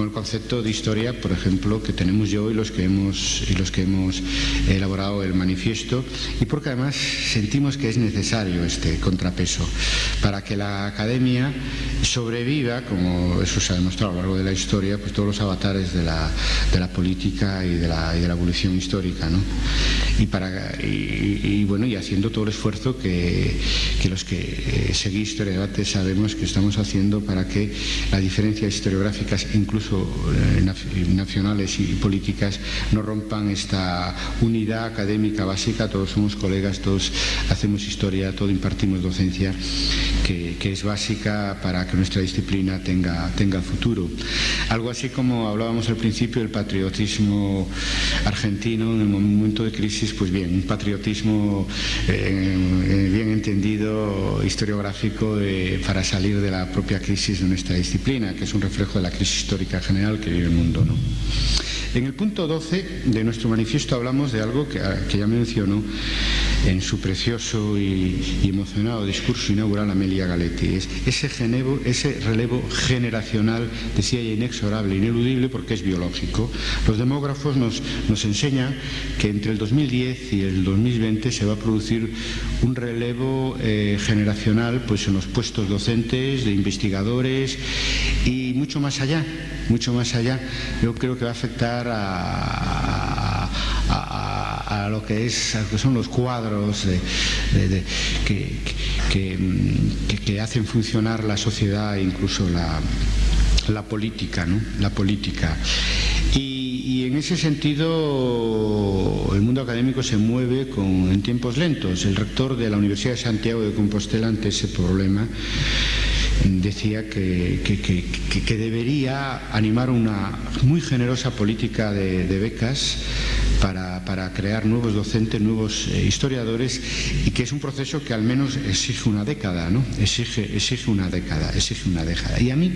el concepto de historia, por ejemplo, que tenemos yo y los que hemos y los que hemos elaborado el manifiesto y porque además sentimos que es necesario este contrapeso para que la academia sobreviva, como eso se ha demostrado a lo largo de la historia, pues todos los avatares de la, política y de la, evolución histórica, ¿no? Y bueno y haciendo todo el esfuerzo que, los que eh, seguís historia debate sabemos que estamos haciendo para que las diferencias historiográficas, incluso eh, nacionales y políticas, no rompan esta unidad académica básica. Todos somos colegas, todos hacemos historia, todos impartimos docencia, que, es básica para que nuestra disciplina tenga, tenga futuro. Algo así como hablábamos al principio del patriotismo argentino en el momento de crisis, pues bien, un patriotismo eh, bien entendido, historiográfico para salir de la propia crisis de nuestra disciplina, que es un reflejo de la crisis histórica general que vive el mundo. En el punto 12 de nuestro manifiesto hablamos de algo que, ya mencionó en su precioso y, emocionado discurso inaugural Amelia Galetti. Es ese, ese relevo generacional, decía ella, inexorable, ineludible, porque es biológico. Los demógrafos nos, nos enseñan que entre el 2010 y el 2020 se va a producir un relevo eh, generacional pues, en los puestos docentes, de investigadores y mucho más allá, mucho más allá. Yo creo que va a afectar a a lo que, es, que son los cuadros que, que, hacen funcionar la sociedad e incluso la, la política, ¿no? La política. Y, en ese sentido el mundo académico se mueve con, en tiempos lentos. El rector de la Universidad de Santiago de Compostela ante ese problema decía que, que, debería animar una muy generosa política de, becas para, para, crear nuevos docentes, nuevos eh, historiadores y que es un proceso que al menos exige una década, ¿no? Exige, exige una década, exige una década. Y a mí,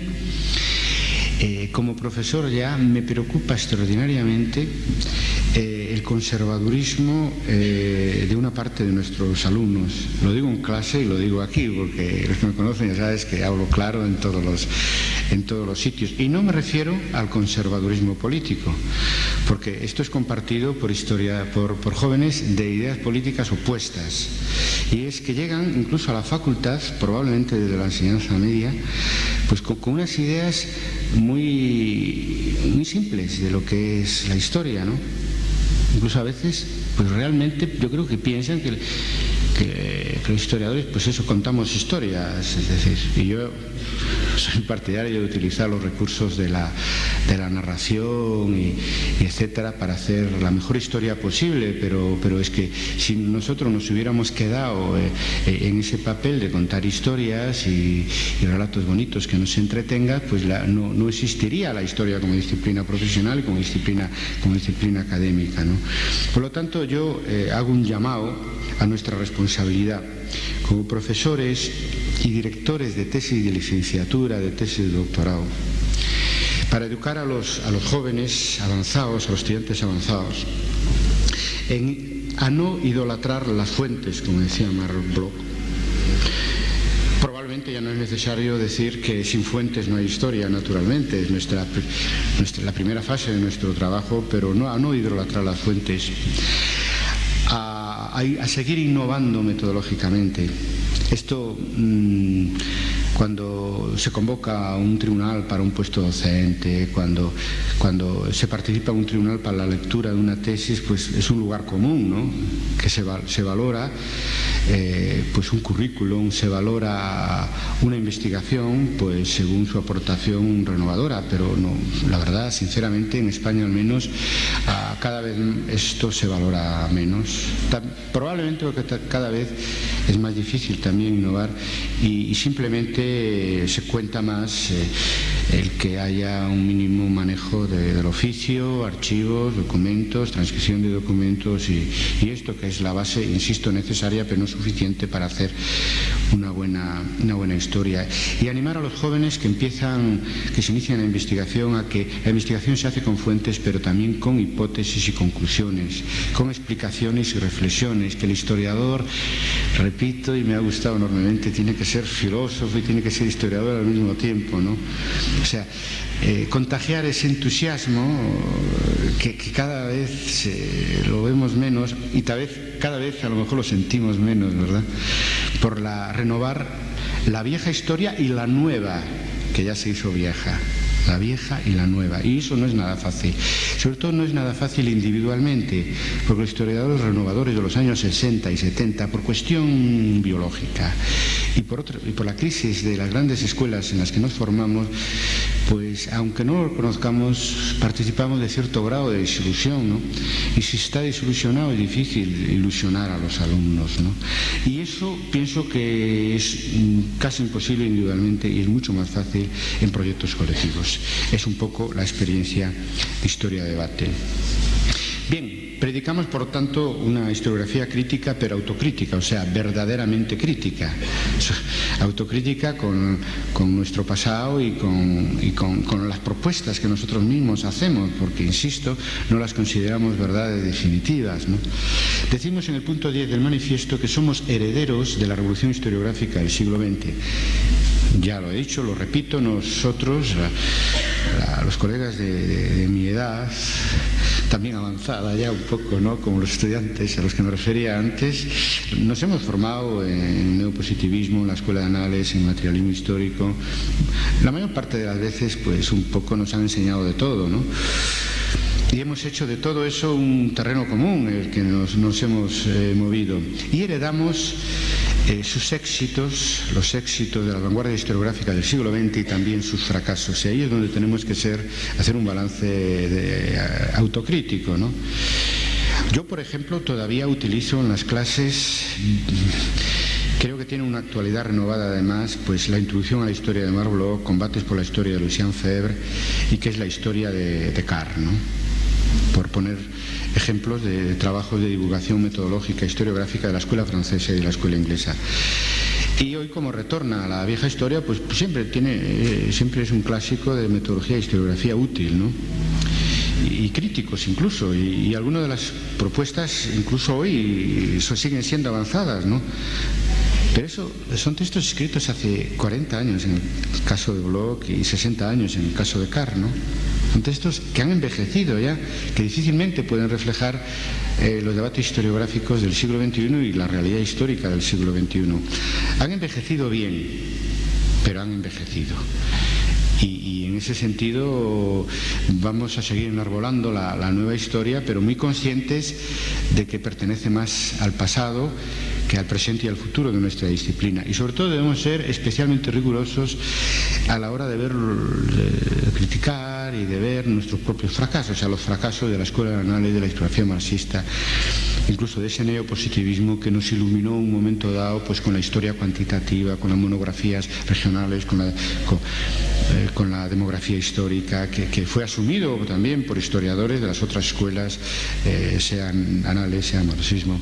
eh, como profesor ya me preocupa extraordinariamente eh, el conservadurismo eh, de una parte de nuestros alumnos. Lo digo en clase y lo digo aquí, porque los que me conocen ya sabes que hablo claro en todos los, en todos los sitios. Y no me refiero al conservadurismo político, porque esto es compartido por, historia, por, jóvenes de ideas políticas opuestas. Y es que llegan incluso a la facultad, probablemente desde la enseñanza media, pues con, unas ideas muy, muy simples de lo que es la historia, ¿no? Incluso a veces, pues realmente yo creo que piensan que, que, los historiadores, pues eso, contamos historias, es decir, y yo soy partidario de utilizar los recursos de la, de la narración y, etcétera para hacer la mejor historia posible, pero, pero es que si nosotros nos hubiéramos quedado eh, eh, en ese papel de contar historias y, relatos bonitos que nos entretengan, pues no, no, existiría la historia como disciplina profesional y como disciplina, como disciplina académica. ¿no? Por lo tanto, yo eh, hago un llamado a nuestra responsabilidad como profesores y directores de tesis de licenciatura, de tesis de doctorado, para educar a los, a los jóvenes avanzados, a los estudiantes avanzados, a no idolatrar las fuentes, como decía Mark Bloch. Probablemente ya no es necesario decir que sin fuentes no hay historia, naturalmente, es nuestra, la primera fase de nuestro trabajo, pero no, a no idolatrar las fuentes, a, seguir innovando metodológicamente. Esto mm, cuando se convoca un tribunal para un puesto docente, cuando, cuando se participa en un tribunal para la lectura de una tesis, pues es un lugar común, ¿no? que se, se valora eh, pues un currículum, se valora una investigación pues según su aportación renovadora, pero no, la verdad, sinceramente, en España al menos, cada vez esto se valora menos. probablemente porque cada vez es más difícil también innovar y simplemente se cuenta más eh, el que haya un mínimo manejo del oficio, archivos, documentos, transcripción de documentos y, esto que es la base, insisto, necesaria pero no suficiente para hacer una buena, una buena historia. Y animar a los jóvenes que empiezan, que se inician la investigación a que la investigación se hace con fuentes pero también con hipótesis y conclusiones, con explicaciones y reflexiones, que el historiador, repito y me ha gustado enormemente, tiene que ser filósofo y tiene que ser historiador al mismo tiempo, ¿no? O sea, eh, contagiar ese entusiasmo que, cada vez lo vemos menos y tal vez, cada vez a lo mejor lo sentimos menos, ¿verdad? Por la renovar la vieja historia y la nueva, que ya se hizo vieja la vieja y la nueva. Y eso no es nada fácil. Sobre todo no es nada fácil individualmente, porque los historiadores renovadores de los años 60 y 70, por cuestión biológica y por, y por la crisis de las grandes escuelas en las que nos formamos, pues aunque no lo conozcamos, participamos de cierto grado de desilusión, ¿no? Y si está desilusionado es difícil ilusionar a los alumnos, ¿no? Y eso pienso que es casi imposible individualmente y es mucho más fácil en proyectos colectivos. Es un poco la experiencia de historia de debate. Predicamos, por tanto, una historiografía crítica, pero autocrítica, o sea, verdaderamente crítica. Autocrítica con, nuestro pasado y, con, las propuestas que nosotros mismos hacemos, porque, insisto, no las consideramos verdades definitivas. Decimos en el punto 10 del manifiesto que somos herederos de la revolución historiográfica del siglo XX. Ya lo he dicho, lo repito, nosotros, los colegas de mi edad, también avanzada ya un poco, ¿no? como los estudiantes a los que me refería antes, nos hemos formado en neopositivismo, en la escuela de análisis, en materialismo histórico. La mayor parte de las veces, pues un poco nos han enseñado de todo, ¿no? Y hemos hecho de todo eso un terreno común en el que nos, hemos eh, movido. Y heredamos eh, sus éxitos, los éxitos de la vanguardia historiográfica del siglo XX y también sus fracasos. Y ahí es donde tenemos que ser, hacer un balance eh, autocrítico. ¿no? Yo, por ejemplo, todavía utilizo en las clases Creo que tiene una actualidad renovada además, pues la introducción a la historia de Marlborough, combates por la historia de Lucien Febvre y que es la historia de, de ¿no? Por poner ejemplos de trabajos de divulgación metodológica historiográfica de la escuela francesa y de la escuela inglesa. Y hoy como retorna a la vieja historia, pues siempre tiene, eh, siempre es un clásico de metodología e historiografía útil, ¿no? y, críticos incluso, y, algunas de las propuestas incluso hoy siguen siendo avanzadas, ¿no? Pero eso son textos escritos hace 40 años en el caso de Bloch y 60 años en el caso de Carr, ¿no? Textos que han envejecido ya, que difícilmente pueden reflejar eh, los debates historiográficos del siglo XXI y la realidad histórica del siglo XXI. Han envejecido bien, pero han envejecido. Y, en ese sentido vamos a seguir enarbolando la nueva historia, pero muy conscientes de que pertenece más al pasado que al presente y al futuro de nuestra disciplina. Y sobre todo debemos ser especialmente rigurosos a la hora de ver, criticar y de ver nuestros propios fracasos, o sea, los fracasos de la escuela de análisis de la historiografía marxista, incluso de ese neopositivismo que nos iluminó un momento dado pues con la historia cuantitativa, con las monografías regionales, con la, eh, demografía histórica, que, fue asumido también por historiadores de las otras escuelas, eh, sean anales, sean marxismo.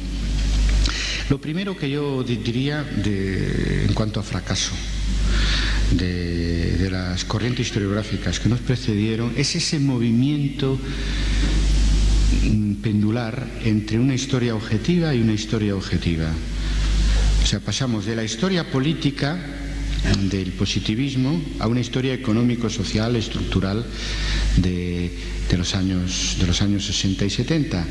Lo primero que yo diría en cuanto a fracaso de, las corrientes historiográficas que nos precedieron es ese movimiento mm, pendular entre una historia objetiva y una historia objetiva. O sea, pasamos de la historia política del positivismo a una historia económico-social, estructural de, de los años, de los años 60 y 70.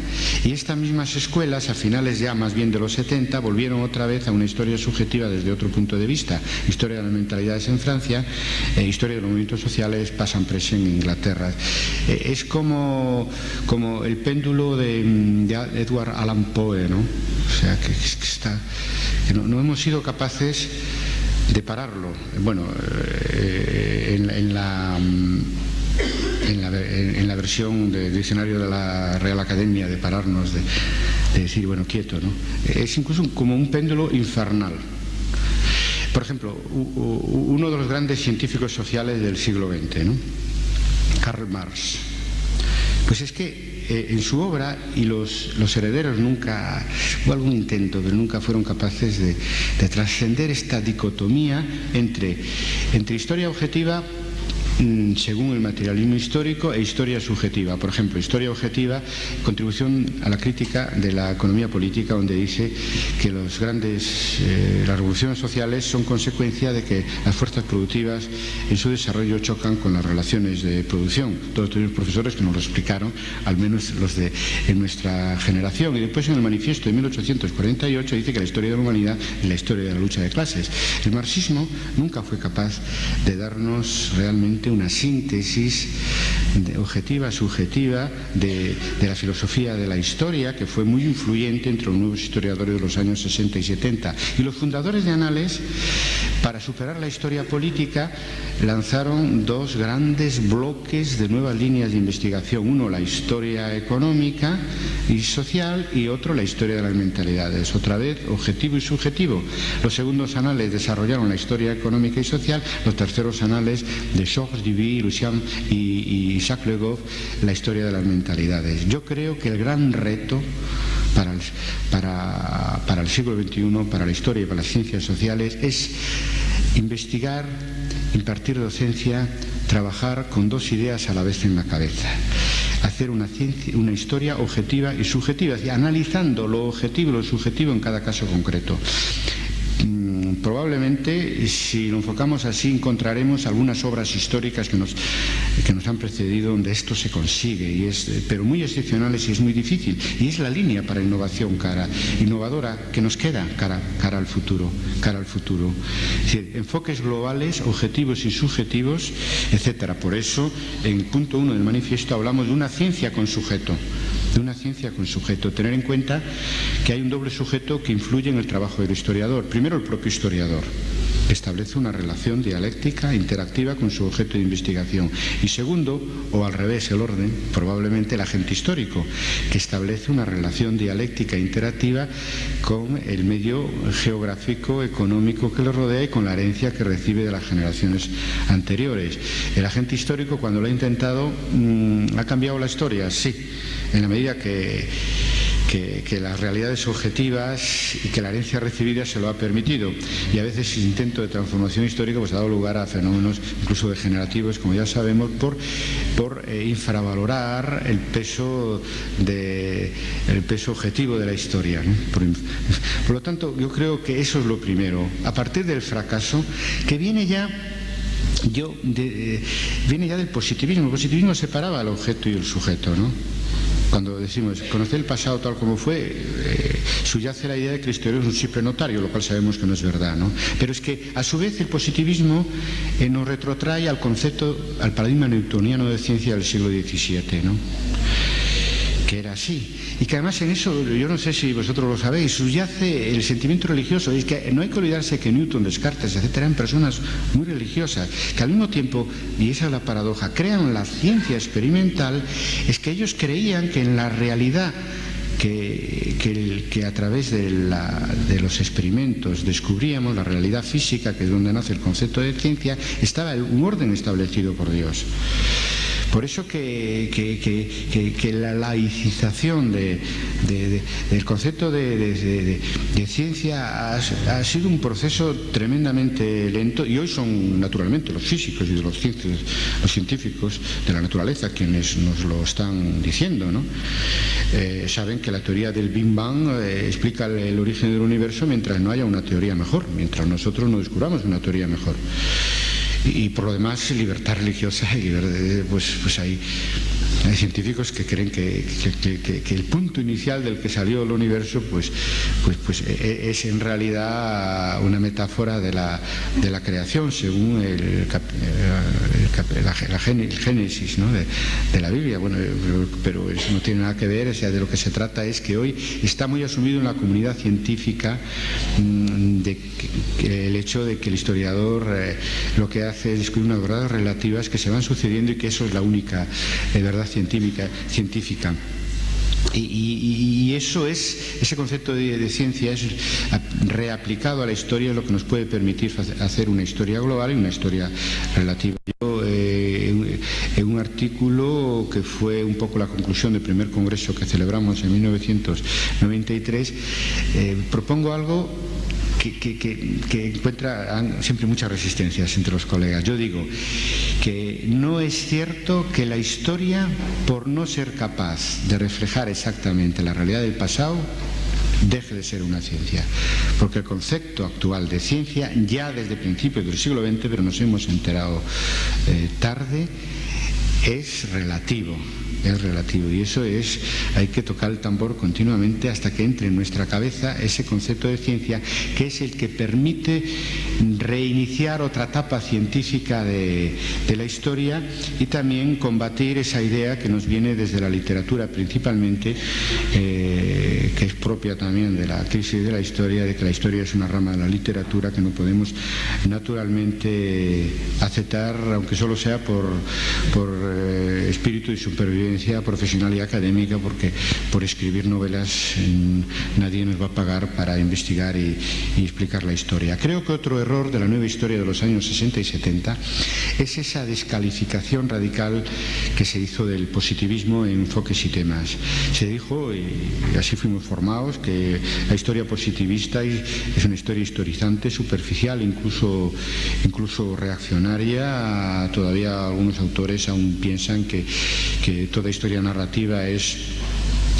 Y estas mismas escuelas, a finales ya más bien de los 70, volvieron otra vez a una historia subjetiva desde otro punto de vista. Historia de las mentalidades en Francia, e historia de los movimientos sociales pasan presión en Inglaterra. Eh, es como, como el péndulo de, Edward Allan Poe, ¿no? O sea, que, está, no, hemos sido capaces de pararlo. Bueno, eh, en la en la, versión del diccionario de la Real Academia de pararnos, de, decir, bueno, quieto, ¿no? Es incluso como un péndulo infernal. Por ejemplo, uno de los grandes científicos sociales del siglo XX, ¿no? Karl Marx. Pues es que eh, en su obra, y los, herederos nunca, hubo algún intento, pero nunca fueron capaces de, trascender esta dicotomía entre, entre historia objetiva según el materialismo histórico e historia subjetiva. Por ejemplo, historia objetiva, contribución a la crítica de la economía política, donde dice que los grandes, eh, las revoluciones sociales son consecuencia de que las fuerzas productivas en su desarrollo chocan con las relaciones de producción. Todos tuvimos profesores que nos lo explicaron, al menos los de en nuestra generación. Y después en el manifiesto de 1848 dice que la historia de la humanidad es la historia de la lucha de clases. El marxismo nunca fue capaz de darnos realmente una síntesis objetiva, subjetiva de, la filosofía de la historia que fue muy influyente entre los nuevos historiadores de los años 60 y 70. Y los fundadores de Anales, para superar la historia política, lanzaron dos grandes bloques de nuevas líneas de investigación. Uno, la historia económica y social y otro, la historia de las mentalidades. Otra vez, objetivo y subjetivo. Los segundos anales desarrollaron la historia económica y social, los terceros anales de Georges Duby, Lucien y, Jacques Le Goff, la historia de las mentalidades. Yo creo que el gran reto para el, para, para el siglo XXI, para la historia y para las ciencias sociales, es investigar, impartir docencia, trabajar con dos ideas a la vez en la cabeza. Hacer una, historia objetiva y subjetiva, analizando lo objetivo y lo subjetivo en cada caso concreto probablemente si lo enfocamos así encontraremos algunas obras históricas que nos, que nos han precedido donde esto se consigue, y es, pero muy excepcionales y es muy difícil. Y es la línea para innovación cara, innovadora que nos queda cara, cara al futuro, cara al futuro. enfoques globales, objetivos y subjetivos, etcétera. Por eso, en punto uno del manifiesto hablamos de una ciencia con sujeto de una ciencia con sujeto. Tener en cuenta que hay un doble sujeto que influye en el trabajo del historiador. Primero, el propio historiador establece una relación dialéctica interactiva con su objeto de investigación. Y segundo, o al revés, el orden, probablemente el agente histórico, que establece una relación dialéctica interactiva con el medio geográfico, económico que lo rodea y con la herencia que recibe de las generaciones anteriores. El agente histórico, cuando lo ha intentado, mm, ha cambiado la historia, sí, en la medida que que, las realidades objetivas y que la herencia recibida se lo ha permitido. Y a veces ese intento de transformación histórica pues, ha dado lugar a fenómenos incluso degenerativos, como ya sabemos, por, por eh, infravalorar el peso, de, el peso objetivo de la historia. Por, lo tanto, yo creo que eso es lo primero. A partir del fracaso, que viene ya yo eh, viene ya del positivismo. El positivismo separaba al objeto y el sujeto, ¿no? Cuando decimos conocer el pasado tal como fue, eh, subyace la idea de que el historiador es un simple notario, lo cual sabemos que no es verdad, ¿no? Pero es que a su vez el positivismo eh, nos retrotrae al concepto, al paradigma newtoniano de ciencia del siglo XVII, ¿no? que era así. Y que además en eso, yo no sé si vosotros lo sabéis, subyace el sentimiento religioso. Es que no hay que olvidarse que Newton, Descartes, etcétera, eran personas muy religiosas, que al mismo tiempo, y esa es la paradoja, crean la ciencia experimental, es que ellos creían que en la realidad que, que, a través de, de, los experimentos descubríamos la realidad física, que es donde nace el concepto de ciencia, estaba un orden establecido por Dios. Por eso que, la laicización del concepto de, ciencia ha, sido un proceso tremendamente lento y hoy son naturalmente los físicos y de los, científicos de la naturaleza quienes nos lo están diciendo. Eh, saben que la teoría del Big Bang eh, explica el origen del universo mientras no haya una teoría mejor, mientras nosotros no descubramos una teoría mejor y por lo demás libertad religiosa pues, pues hay, hay científicos que creen que, el punto inicial del que salió el universo pues, pues, pues e, e, es en realidad una metáfora de la, de la creación según el, la, génesis de, la Biblia. Bueno, pero eso no tiene nada que ver sea, de lo que se trata es que hoy está muy asumido en la comunidad científica mm, el hecho de que el historiador eh, lo que hace es descubrir unas verdades relativas que se van sucediendo y que eso es la única eh, verdad científica. científica. Y, eso es, ese concepto de, ciencia es reaplicado a la historia lo que nos puede permitir hacer una historia global y una historia relativa. Yo, eh, en un artículo que fue un poco la conclusión del primer congreso que celebramos en 1993, propongo algo que, encuentra siempre muchas resistencias entre los colegas. Yo digo que no es cierto que la historia, por no ser capaz de reflejar exactamente la realidad del pasado, deje de ser una ciencia. Porque el concepto actual de ciencia, ya desde principios del siglo XX, pero nos hemos enterado eh, tarde, es relativo es relativo. Y eso es, hay que tocar el tambor continuamente hasta que entre en nuestra cabeza ese concepto de ciencia que es el que permite reiniciar otra etapa científica de, la historia y también combatir esa idea que nos viene desde la literatura principalmente, eh, que es propia también de la crisis de la historia, de que la historia es una rama de la literatura que no podemos naturalmente aceptar, aunque solo sea por, por eh, espíritu de supervivencia profesional y académica porque por escribir novelas nadie nos va a pagar para investigar y, explicar la historia. Creo que otro error de la nueva historia de los años 60 y 70 es esa descalificación radical que se hizo del positivismo en enfoques y temas. Se dijo, y así fuimos formados, que la historia positivista es una historia historizante, superficial, incluso, incluso reaccionaria. Todavía algunos autores aún piensan que, que toda historia narrativa es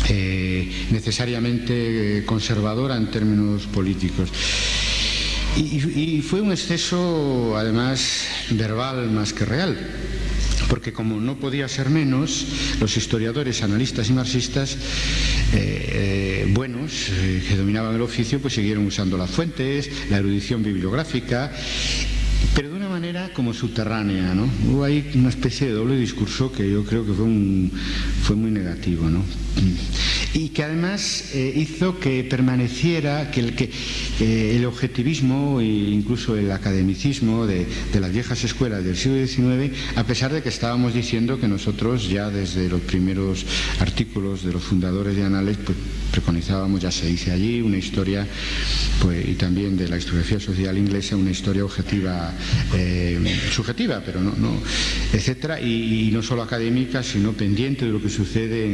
eh, necesariamente conservadora en términos políticos. Y, fue un exceso, además, verbal más que real porque como no podía ser menos, los historiadores, analistas y marxistas eh, eh, buenos que dominaban el oficio pues siguieron usando las fuentes, la erudición bibliográfica manera como subterránea, ¿no? Hubo ahí una especie de doble discurso que yo creo que fue, fue muy negativo, ¿no? Y que además eh, hizo que permaneciera, que el, que, el objetivismo e incluso el academicismo de, las viejas escuelas del siglo XIX, a pesar de que estábamos diciendo que nosotros ya desde los primeros artículos de los fundadores de Anales, pues preconizábamos, ya se dice allí, una historia, pues, y también de la historiografía social inglesa, una historia objetiva eh, subjetiva, pero no, no etcétera, y, no solo académica, sino pendiente de lo que sucede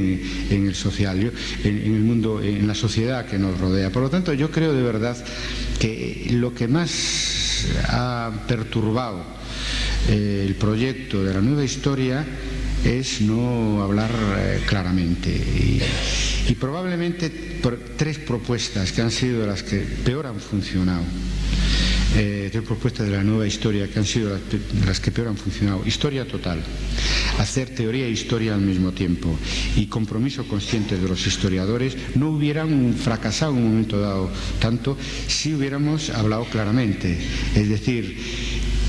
en, el social, en, el mundo, en la sociedad que nos rodea. Por lo tanto, yo creo de verdad que lo que más ha perturbado eh, el proyecto de la nueva historia es no hablar eh, claramente. Probablemente por tres propuestas que han sido las que peor han funcionado eh, de propuestas de la nueva historia que han sido las, que peor han funcionado. Historia total, hacer teoría e historia al mismo tiempo y compromiso consciente de los historiadores no hubieran fracasado en un momento dado tanto si hubiéramos hablado claramente. Es decir,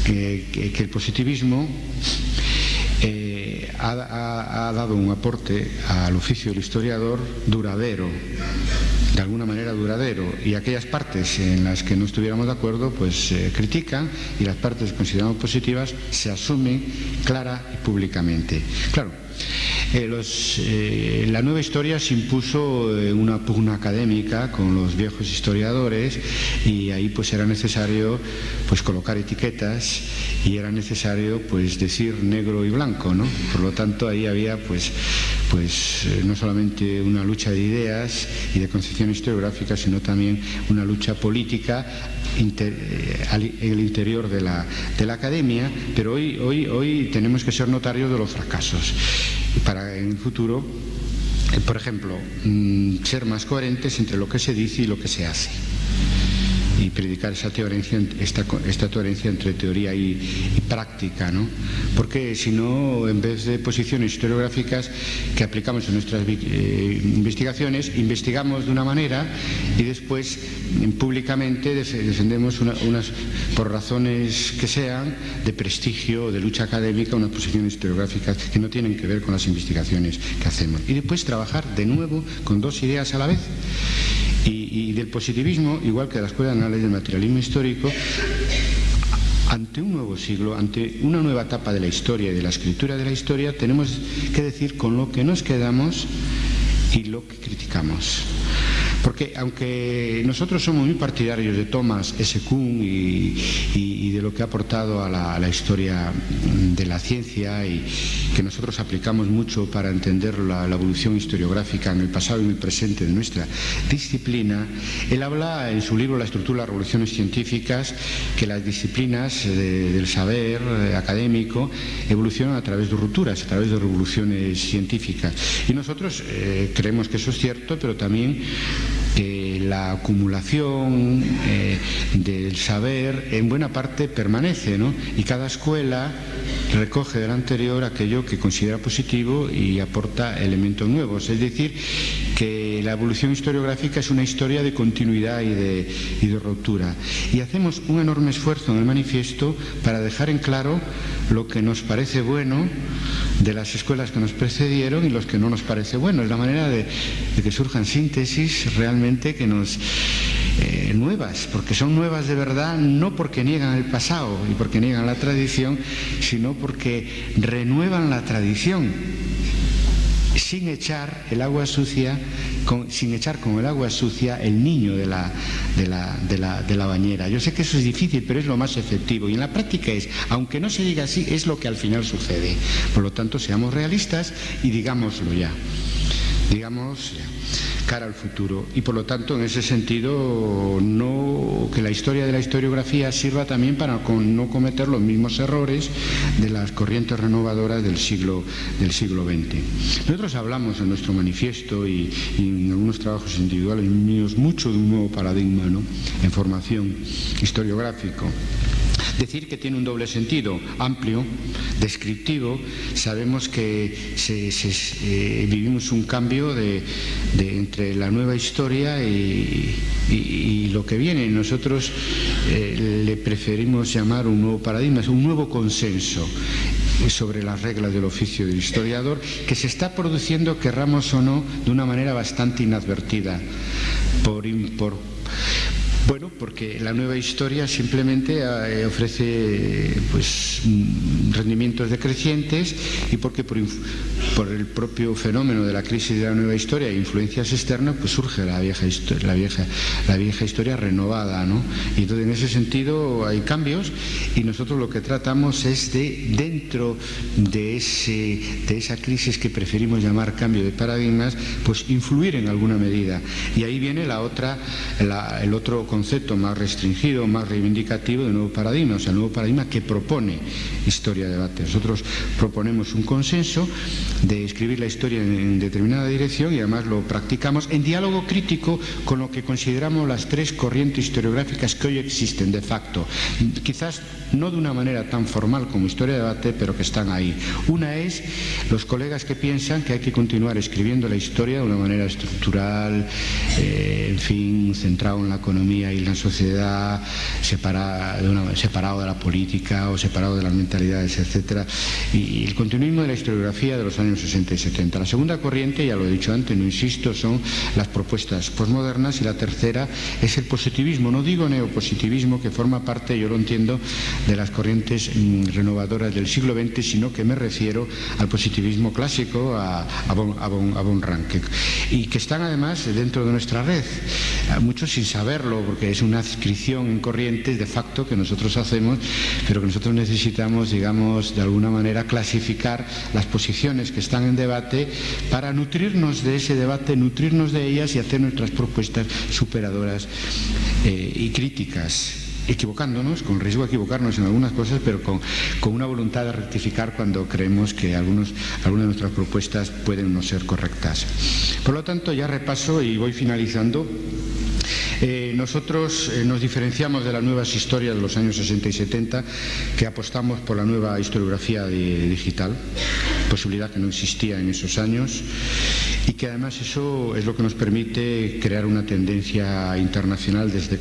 que, el positivismo ha, dado un aporte al oficio del historiador duradero, de alguna manera duradero, y aquellas partes en las que no estuviéramos de acuerdo, pues se critican y las partes consideramos positivas se asumen clara y públicamente. Claro, eh, eh, la nueva historia se impuso en una pugna académica con los viejos historiadores y ahí pues era necesario pues colocar etiquetas y era necesario pues decir negro y blanco, ¿no? Por lo tanto ahí había pues pues eh, no solamente una lucha de ideas y de concepción historiográfica, sino también una lucha política en el interior de la, de la academia, pero hoy, hoy, hoy tenemos que ser notarios de los fracasos para en el futuro, eh, por ejemplo, mm, ser más coherentes entre lo que se dice y lo que se hace y predicar esa esta, esta coherencia entre teoría y, práctica, ¿no? Porque si no, en vez de posiciones historiográficas que aplicamos en nuestras eh, investigaciones, investigamos de una manera y después públicamente defendemos unas, por razones que sean, de prestigio o de lucha académica, unas posiciones historiográficas que no tienen que ver con las investigaciones que hacemos. Y después trabajar de nuevo con dos ideas a la vez del positivismo, igual que de la Escuela de Análisis del Materialismo Histórico, ante un nuevo siglo, ante una nueva etapa de la historia y de la escritura de la historia, tenemos que decir con lo que nos quedamos y lo que criticamos. Porque aunque nosotros somos muy partidarios de Thomas S. Kuhn y, de lo que ha aportado a la, historia de la ciencia y que nosotros aplicamos mucho para entender la, evolución historiográfica en el pasado y en el presente de nuestra disciplina, él habla en su libro La estructura de las revoluciones científicas que las disciplinas del saber eh, académico evolucionan a través de rupturas, a través de revoluciones científicas. Y nosotros eh, creemos que eso es cierto, pero también la acumulación eh, del saber en buena parte permanece, ¿no? Y cada escuela recoge del anterior aquello que considera positivo y aporta elementos nuevos. Es decir, la evolución historiográfica es una historia de continuidad y de, y de ruptura. Y hacemos un enorme esfuerzo en el manifiesto para dejar en claro lo que nos parece bueno de las escuelas que nos precedieron y los que no nos parece bueno. Es la manera de, que surjan síntesis realmente que nos eh, nuevas, porque son nuevas de verdad, no porque niegan el pasado y porque niegan la tradición, sino porque renuevan la tradición sin echar el agua sucia, sin echar con el agua sucia el niño de la, de, la, de, la, de la, bañera. Yo sé que eso es difícil, pero es lo más efectivo. Y en la práctica es, aunque no se diga así, es lo que al final sucede. Por lo tanto, seamos realistas y digámoslo ya. Digamos cara al futuro. Y por lo tanto, en ese sentido, no, que la historia de la historiografía sirva también para no cometer los mismos errores de las corrientes renovadoras del siglo, del siglo XX. Nosotros hablamos en nuestro manifiesto y, en algunos trabajos individuales míos mucho de un nuevo paradigma en formación historiográfico. Decir que tiene un doble sentido, amplio, descriptivo, sabemos que eh, vivimos un cambio de, entre la nueva historia y, lo que viene. Nosotros eh, le preferimos llamar un nuevo paradigma, un nuevo consenso sobre las reglas del oficio del historiador que se está produciendo, querramos o no, de una manera bastante inadvertida bueno, porque la nueva historia simplemente eh, ofrece pues, mm, rendimientos decrecientes y porque por, el propio fenómeno de la crisis de la nueva historia e influencias externas, pues surge la vieja, la vieja, la vieja historia renovada. ¿no? Y entonces en ese sentido hay cambios y nosotros lo que tratamos es de, dentro de, ese, de esa crisis que preferimos llamar cambio de paradigmas, pues influir en alguna medida. Y ahí viene la otra, el otro concepto más restringido, más reivindicativo de nuevo paradigma, o sea, el nuevo paradigma que propone historia de debate. Nosotros proponemos un consenso de escribir la historia en determinada dirección y además lo practicamos en diálogo crítico con lo que consideramos las tres corrientes historiográficas que hoy existen de facto. Quizás no de una manera tan formal como historia de debate, pero que están ahí. Una es los colegas que piensan que hay que continuar escribiendo la historia de una manera estructural, eh, en fin, centrado en la economía economía y la sociedad separado de la política o separado de las mentalidades, etc. Y, el continuismo de la historiografía de los años 60 y 70. La segunda corriente, ya lo he dicho antes, no insisto, son las propuestas postmodernas y la tercera es el positivismo. No digo neopositivismo, que forma parte, yo lo entiendo, de las corrientes mm, renovadoras del siglo XX, sino que me refiero al positivismo clásico, a, a, bon, a, y que están además dentro de nuestra red, muchos sin saberlo, porque es una adscripción en corrientes de facto que nosotros hacemos, pero que nosotros necesitamos, digamos, de alguna manera clasificar las posiciones que están en debate para nutrirnos de ese debate, nutrirnos de ellas y hacer nuestras propuestas superadoras eh, y críticas equivocándonos, con riesgo de equivocarnos en algunas cosas, pero con, una voluntad de rectificar cuando creemos que algunos, algunas de nuestras propuestas pueden no ser correctas. Por lo tanto, ya repaso y voy finalizando. Eh, nosotros eh, nos diferenciamos de las nuevas historias de los años 60 y 70, que apostamos por la nueva historiografía digital, posibilidad que no existía en esos años, y que además eso es lo que nos permite crear una tendencia internacional desde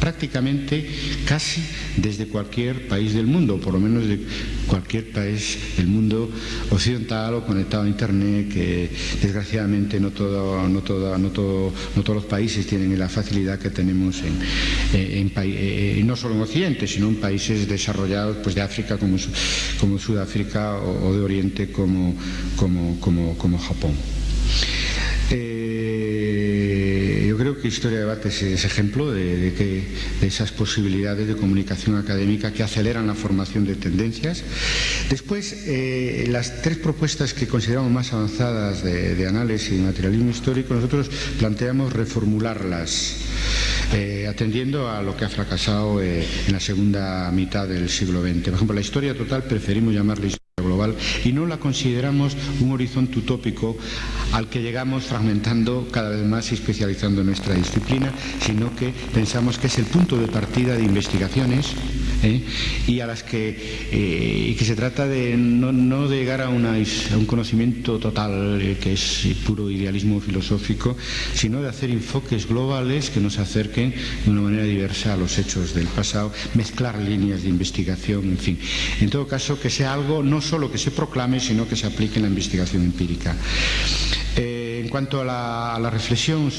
prácticamente casi desde cualquier país del mundo, por lo menos de cualquier país del mundo occidental o conectado a Internet, que desgraciadamente no, todo, no, todo, no, todos los países tienen la facilidad que tenemos en, en, eh, no solo en Occidente, sino en países desarrollados pues, de África como, como Sudáfrica o, de Oriente como, como, como, como Japón. creo que Historia de Debate es, ejemplo de, que, esas posibilidades de comunicación académica que aceleran la formación de tendencias. Después, eh, las tres propuestas que consideramos más avanzadas de, análisis y materialismo histórico, nosotros planteamos reformularlas. Eh, atendiendo a lo que ha fracasado eh, en la segunda mitad del siglo XX. Por ejemplo, la historia total preferimos llamarla global y no la consideramos un horizonte utópico al que llegamos fragmentando cada vez más y especializando nuestra disciplina, sino que pensamos que es el punto de partida de investigaciones ¿eh? y a las que, eh, que se trata de no, de llegar a, un conocimiento total eh, que es puro idealismo filosófico, sino de hacer enfoques globales que nos acerquen de una manera diversa a los hechos del pasado, mezclar líneas de investigación, en fin. En todo caso, que sea algo no solo que se proclame, sino que se aplique en la investigación empírica. en cuanto a la, reflexión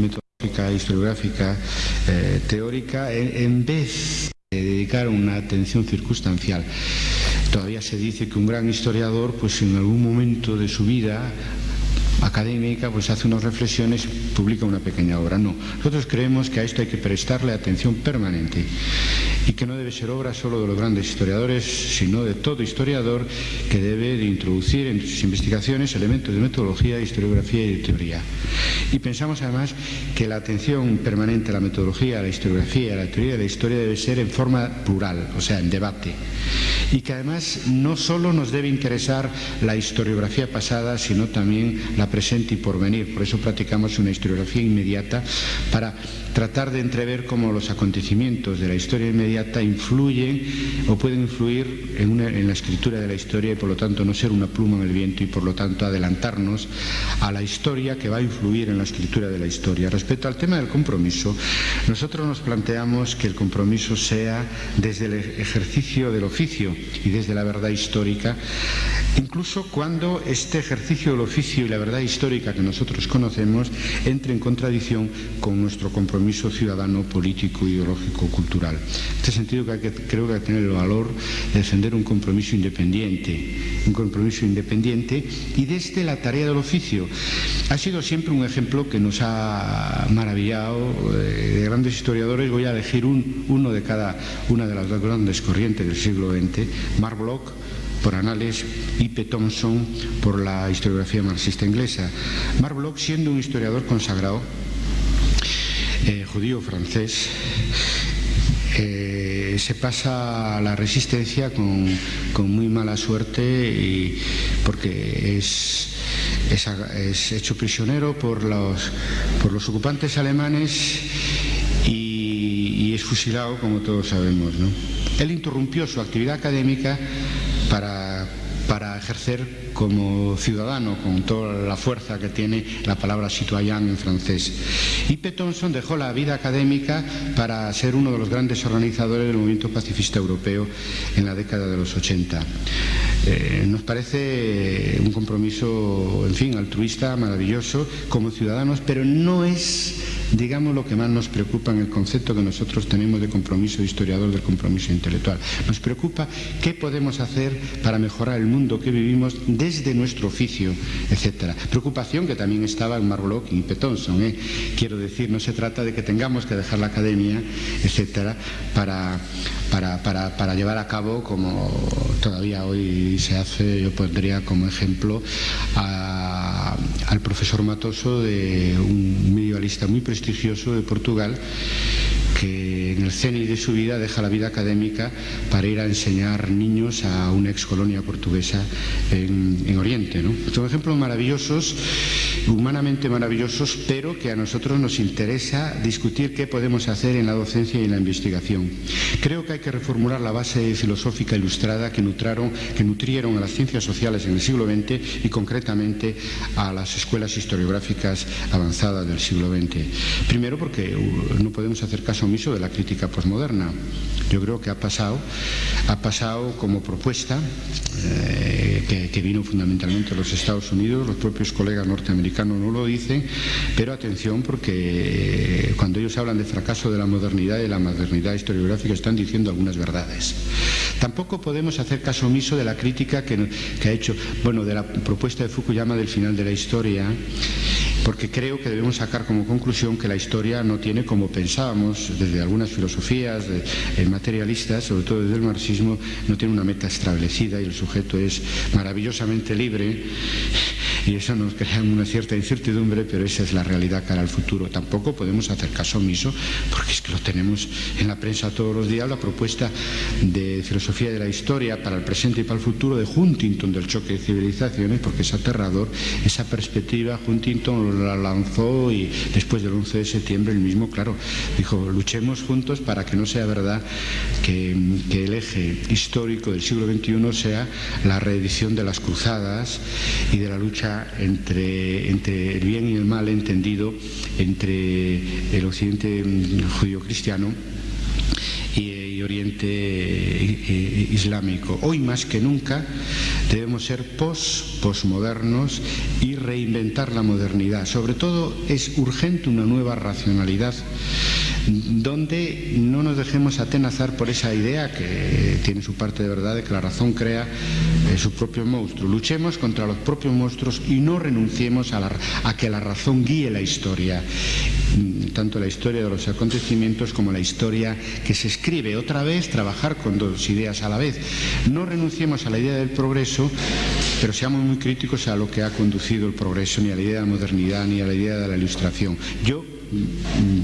metodológica, historiográfica, teórica, en vez dedicar una atención circunstancial. Todavía se dice que un gran historiador, pues en algún momento de su vida académica, pues hace unas reflexiones, publica una pequeña obra. No, nosotros creemos que a esto hay que prestarle atención permanente y que no debe ser obra solo de los grandes historiadores, sino de todo historiador que debe de introducir en sus investigaciones elementos de metodología, historiografía y teoría. Y pensamos además que la atención permanente a la metodología, a la historiografía, a la teoría de la historia debe ser en forma plural, o sea, en debate. Y que además no solo nos debe interesar la historiografía pasada, sino también la presente y por venir. Por eso practicamos una historiografía inmediata para tratar de entrever cómo los acontecimientos de la historia inmediata influyen o pueden influir en, en, la escritura de la historia y por lo tanto no ser una pluma en el viento y por lo tanto adelantarnos a la historia que va a influir en la escritura de la historia. Respecto al tema del compromiso, nosotros nos planteamos que el compromiso sea desde el ejercicio del oficio y desde la verdad histórica, incluso cuando este ejercicio del oficio y la verdad histórica que nosotros conocemos entre en contradicción con nuestro compromiso ciudadano, político, ideológico, cultural. En este sentido creo que hay que tener el valor de defender un compromiso independiente, un compromiso independiente y desde la tarea del oficio. Ha sido siempre un ejemplo que nos ha maravillado eh, de grandes historiadores. Voy a elegir uno de cada una de las dos grandes corrientes del siglo XX, Mark Bloch, por Anales y P. Thompson por la historiografía marxista inglesa. Mark Bloch, siendo un historiador consagrado, eh, judío francés, eh, se pasa a la resistencia con, muy mala suerte y porque es, es, hecho prisionero por los, por los ocupantes alemanes y, es fusilado, como todos sabemos. Él interrumpió su actividad académica para, para ejercer como ciudadano con toda la fuerza que tiene la palabra citoyen en francés. Y P. Thompson dejó la vida académica para ser uno de los grandes organizadores del movimiento pacifista europeo en la década de los 80. Eh, nos parece un compromiso, en fin, altruista, maravilloso como ciudadanos, pero no es digamos lo que más nos preocupa en el concepto que nosotros tenemos de compromiso historiador del compromiso intelectual. Nos preocupa qué podemos hacer para mejorar el mundo que vivimos desde nuestro oficio, etcétera. Preocupación que también estaba en Marlock y Petonson. ¿eh? Quiero decir, no se trata de que tengamos que dejar la academia, etcétera, para, llevar a cabo, como todavía hoy se hace, yo pondría como ejemplo al profesor Matoso de un muy prestigioso de Portugal que el cenit de su vida deja la vida académica para ir a enseñar niños a una ex colonia portuguesa en, en Oriente. ¿no? Son ejemplos maravillosos, humanamente maravillosos, pero que a nosotros nos interesa discutir qué podemos hacer en la docencia y en la investigación. Creo que hay que reformular la base filosófica ilustrada que, nutraron, que nutrieron a las ciencias sociales en el siglo XX y concretamente a las escuelas historiográficas avanzadas del siglo XX. Primero porque uh, no podemos hacer caso omiso de la crítica posmoderna. Yo creo que ha pasado, ha pasado como propuesta eh, que, vino fundamentalmente de los Estados Unidos, los propios colegas norteamericanos no lo dicen, pero atención porque cuando ellos hablan de fracaso de la modernidad y de la modernidad historiográfica están diciendo algunas verdades. Tampoco podemos hacer caso omiso de la crítica que ha hecho, bueno, de la propuesta de Fukuyama del final de la historia porque creo que debemos sacar como conclusión que la historia no tiene como pensábamos desde algunas filosofías eh, materialistas, sobre todo desde el marxismo, no tiene una meta establecida y el sujeto es maravillosamente libre y eso nos crea una cierta incertidumbre, pero esa es la realidad cara al futuro. Tampoco podemos hacer caso omiso, porque es que lo tenemos en la prensa todos los días, la propuesta de filosofía de la historia para el presente y para el futuro de Huntington del choque de civilizaciones, porque es aterrador esa perspectiva. Huntington la lanzó y después del 11 de septiembre el mismo, claro, dijo, luchemos juntos para que no sea verdad que, el eje histórico del siglo XXI sea la reedición de las cruzadas y de la lucha entre, entre el bien y el mal entendido entre el occidente judío-cristiano Oriente Islámico. Hoy más que nunca debemos ser pos, posmodernos y reinventar la modernidad. Sobre todo es urgente una nueva racionalidad donde no nos dejemos atenazar por esa idea que tiene su parte de verdad de que la razón crea eh, su propio monstruo. Luchemos contra los propios monstruos y no renunciemos a, la, a que la razón guíe la historia mm, tanto la historia de los acontecimientos como la historia que se escribe. Otra vez, trabajar con dos ideas a la vez. No renunciemos a la idea del progreso, pero seamos muy críticos a lo que ha conducido el progreso, ni a la idea de la modernidad, ni a la idea de la ilustración. Yo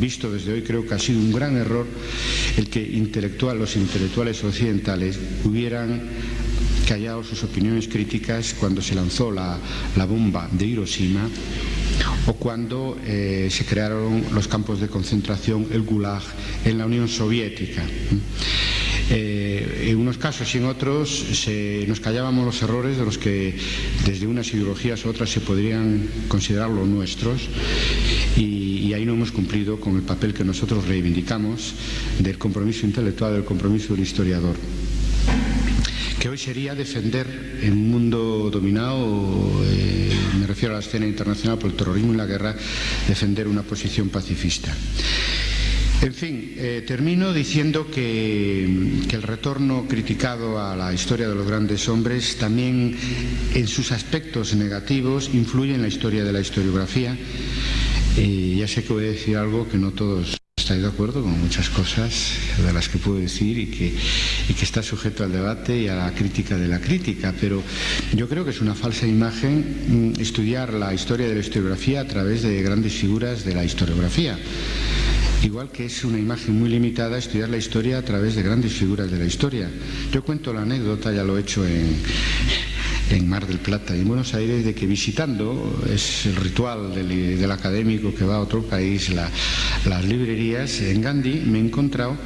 visto desde hoy, creo que ha sido un gran error el que intelectual, los intelectuales occidentales hubieran callado sus opiniones críticas cuando se lanzó la, la bomba de Hiroshima o cuando eh, se crearon los campos de concentración, el Gulag, en la Unión Soviética. Eh, en unos casos y en otros nos callábamos los errores de los que desde unas ideologías u otras se podrían considerar los nuestros y, ahí no hemos cumplido con el papel que nosotros reivindicamos del compromiso intelectual, del compromiso del historiador que hoy sería defender en un mundo dominado, eh, me refiero a la escena internacional por el terrorismo y la guerra, defender una posición pacifista. En fin, eh, termino diciendo que, el retorno criticado a la historia de los grandes hombres también en sus aspectos negativos influye en la historia de la historiografía. Y ya sé que voy a decir algo que no todos estáis de acuerdo con muchas cosas de las que puedo decir y que, y que está sujeto al debate y a la crítica de la crítica, pero yo creo que es una falsa imagen mm, estudiar la historia de la historiografía a través de grandes figuras de la historiografía. Igual que es una imagen muy limitada estudiar la historia a través de grandes figuras de la historia. Yo cuento la anécdota, ya lo he hecho en, en Mar del Plata y en Buenos Aires, de que visitando, es el ritual del, del académico que va a otro país, la, las librerías, en Gandhi me he encontrado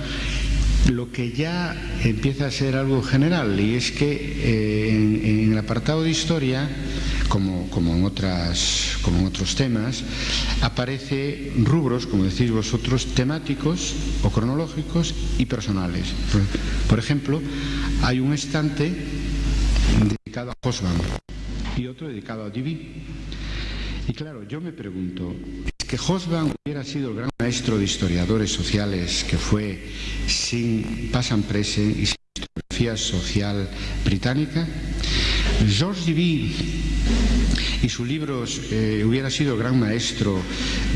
lo que ya empieza a ser algo general y es que eh, en, el apartado de historia, como, en otras, como en otros temas, aparece rubros, como decís vosotros, temáticos o cronológicos y personales. Por, ejemplo, hay un estante dedicado a Hosman y otro dedicado a Divi. Y claro, yo me pregunto, que Hosban hubiera sido el gran maestro de historiadores sociales que fue sin pasan prese y sin historiografía social británica? Georges Duby y sus libros eh, hubiera sido gran maestro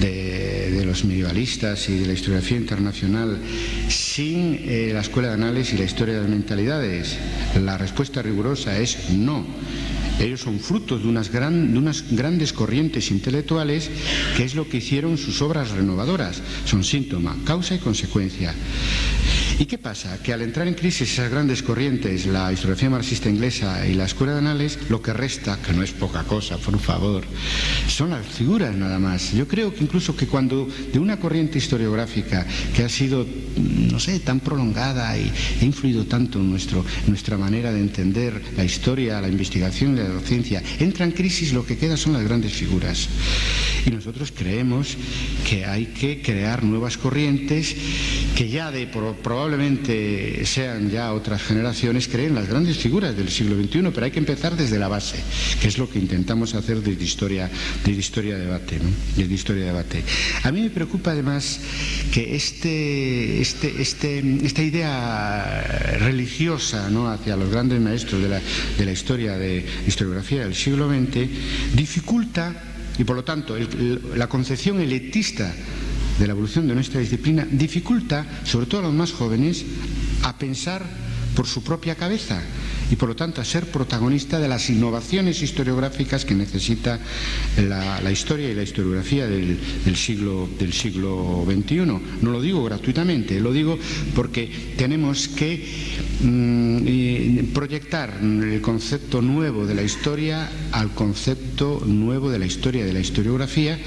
de, los medievalistas y de la historiografía internacional sin eh, la escuela de análisis y la historia de las mentalidades? La respuesta rigurosa es no. Ellos son frutos de unas grandes corrientes intelectuales que es lo que hicieron sus obras renovadoras. Son síntoma, causa y consecuencia. ¿Y qué pasa? Que al entrar en crisis esas grandes corrientes, la historiografía marxista inglesa y la escuela de análisis, lo que resta, que no es poca cosa, por favor, son las figuras nada más. Yo creo que incluso que cuando de una corriente historiográfica que ha sido, no sé, tan prolongada y ha influido tanto en, nuestro, nuestra manera de entender la historia, la investigación y la docencia, entra en crisis, lo que queda son las grandes figuras. Y nosotros creemos que hay que crear nuevas corrientes que ya de probablemente sean ya otras generaciones, creen las grandes figuras del siglo XXI, pero hay que empezar desde la base, que es lo que intentamos hacer desde historia, desde historia de debate, desde historia de debate. A mí me preocupa además que este, este, este, esta idea religiosa hacia los grandes maestros de la, de la historia de historiografía del siglo XX dificulta y por lo tanto la concepción elitista de la evolución de nuestra disciplina dificulta, sobre todo a los más jóvenes, a pensar por su propia cabeza y por lo tanto a ser protagonista de las innovaciones historiográficas que necesita la, historia y la historiografía del, siglo, XXI. No lo digo gratuitamente, lo digo porque tenemos que mm, proyectar el concepto nuevo de la historia al concepto nuevo de la historia de la historiografía